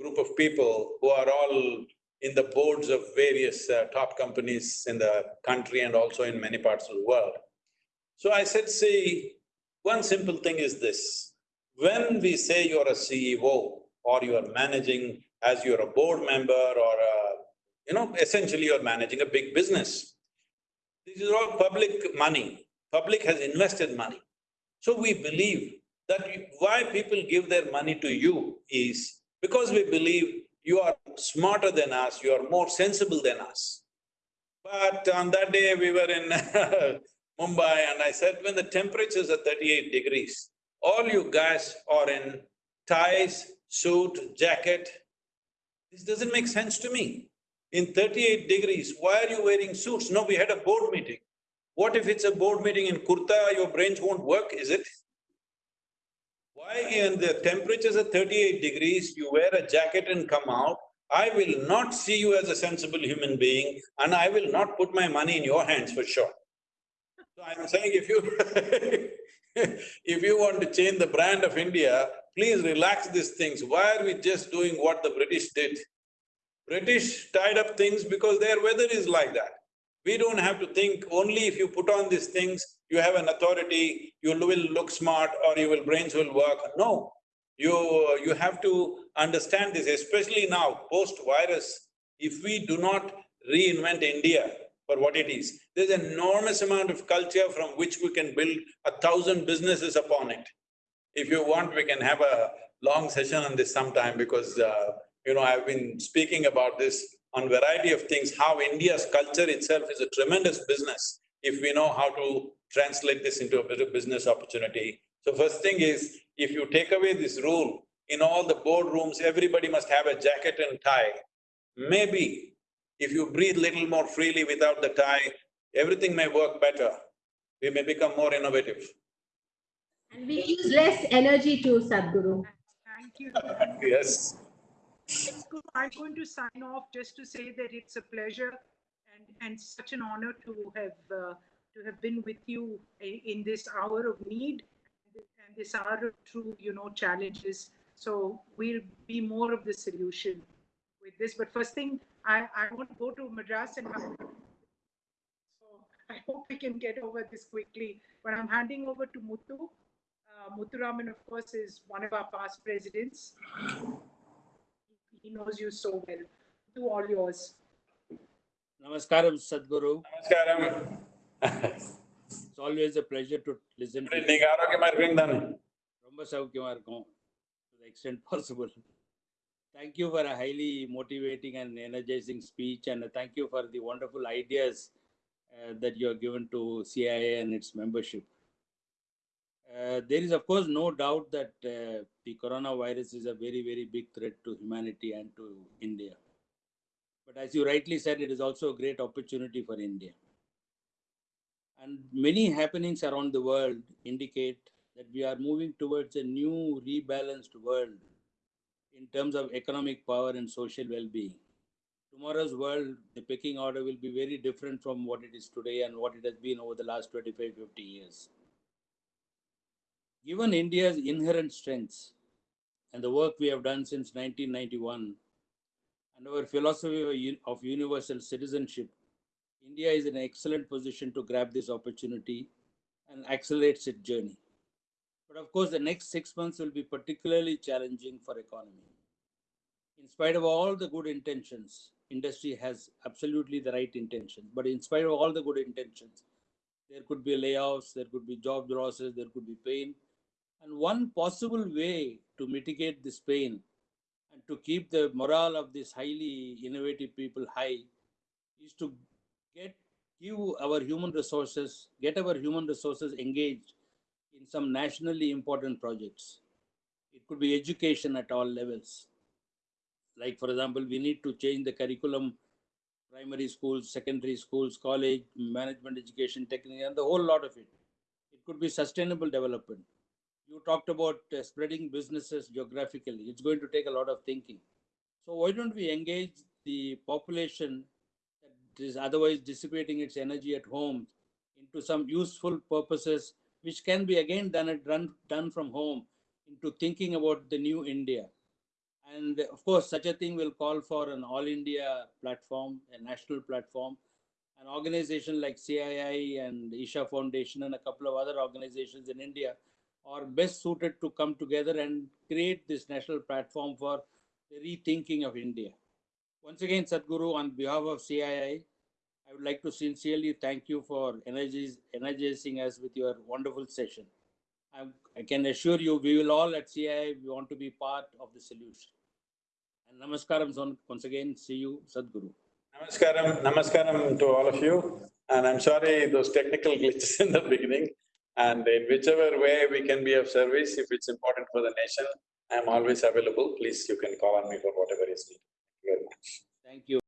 S1: group of people who are all in the boards of various uh, top companies in the country and also in many parts of the world. So I said, see, one simple thing is this. When we say you're a CEO or you are managing as you're a board member or a, you know, essentially you're managing a big business. This is all public money. Public has invested money. So we believe that why people give their money to you is because we believe you are smarter than us, you are more sensible than us. But on that day, we were in Mumbai and I said, when the temperatures are thirty-eight degrees, all you guys are in ties, suit, jacket, this doesn't make sense to me. In thirty-eight degrees, why are you wearing suits? No, we had a board meeting. What if it's a board meeting in kurta, your brains won't work, is it? Why in the temperatures are thirty-eight degrees, you wear a jacket and come out, I will not see you as a sensible human being and I will not put my money in your hands for sure. So I'm saying if you if you want to change the brand of India, please relax these things. Why are we just doing what the British did? British tied up things because their weather is like that. We don't have to think only if you put on these things, you have an authority, you will look smart or your brains will work. No, you… you have to understand this, especially now, post-virus. If we do not reinvent India, for what it is. There's enormous amount of culture from which we can build a thousand businesses upon it. If you want, we can have a long session on this sometime because, uh, you know, I've been speaking about this on variety of things, how India's culture itself is a tremendous business if we know how to translate this into a better business opportunity. So first thing is, if you take away this rule, in all the boardrooms, everybody must have a jacket and tie. Maybe if you breathe little more freely without the tie, everything may work better. We may become more innovative.
S8: And we use less energy too, Sadhguru.
S2: Thank you.
S1: yes.
S2: I'm going to sign off just to say that it's a pleasure and, and such an honor to have uh, to have been with you in this hour of need and this hour of true, you know, challenges. So we'll be more of the solution with this. But first thing, I, I want to go to Madras and so I hope we can get over this quickly. But I'm handing over to Muthu. Uh, Muthuraman, of course, is one of our past presidents. He knows you so well. To all yours.
S11: Namaskaram, Sadhguru.
S1: Namaskaram.
S11: it's always a pleasure to listen to you. to the extent possible. Thank you for a highly motivating and energizing speech, and thank you for the wonderful ideas uh, that you have given to CII and its membership. Uh, there is, of course, no doubt that uh, the coronavirus is a very, very big threat to humanity and to India. But as you rightly said, it is also a great opportunity for India. And many happenings around the world indicate that we are moving towards a new rebalanced world in terms of economic power and social well-being. Tomorrow's world, the pecking order will be very different from what it is today and what it has been over the last 25, 50 years. Given India's inherent strengths and the work we have done since 1991 and our philosophy of universal citizenship, India is in an excellent position to grab this opportunity and accelerates its journey. But of course, the next six months will be particularly challenging for economy. In spite of all the good intentions, industry has absolutely the right intentions. But in spite of all the good intentions, there could be layoffs, there could be job losses, there could be pain. And one possible way to mitigate this pain and to keep the morale of these highly innovative people high is to get give our human resources, get our human resources engaged in some nationally important projects. It could be education at all levels. Like, for example, we need to change the curriculum, primary schools, secondary schools, college, management education, technique, and the whole lot of it. It could be sustainable development. You talked about uh, spreading businesses geographically. It's going to take a lot of thinking. So why don't we engage the population that is otherwise dissipating its energy at home into some useful purposes, which can be again done at done, done from home into thinking about the new India. And of course, such a thing will call for an all India platform, a national platform. An organization like CII and Isha Foundation and a couple of other organizations in India are best suited to come together and create this national platform for the rethinking of India. Once again, Sadhguru, on behalf of CII, I would like to sincerely thank you for energizing us with your wonderful session. I, I can assure you, we will all at CII, we want to be part of the solution. And namaskaram once again, see you, Sadhguru.
S1: Namaskaram, namaskaram to all of you. And I'm sorry those technical glitches in the beginning. And in whichever way we can be of service, if it's important for the nation, I'm always available. Please, you can call on me for whatever is needed. Thank you very much. Thank you.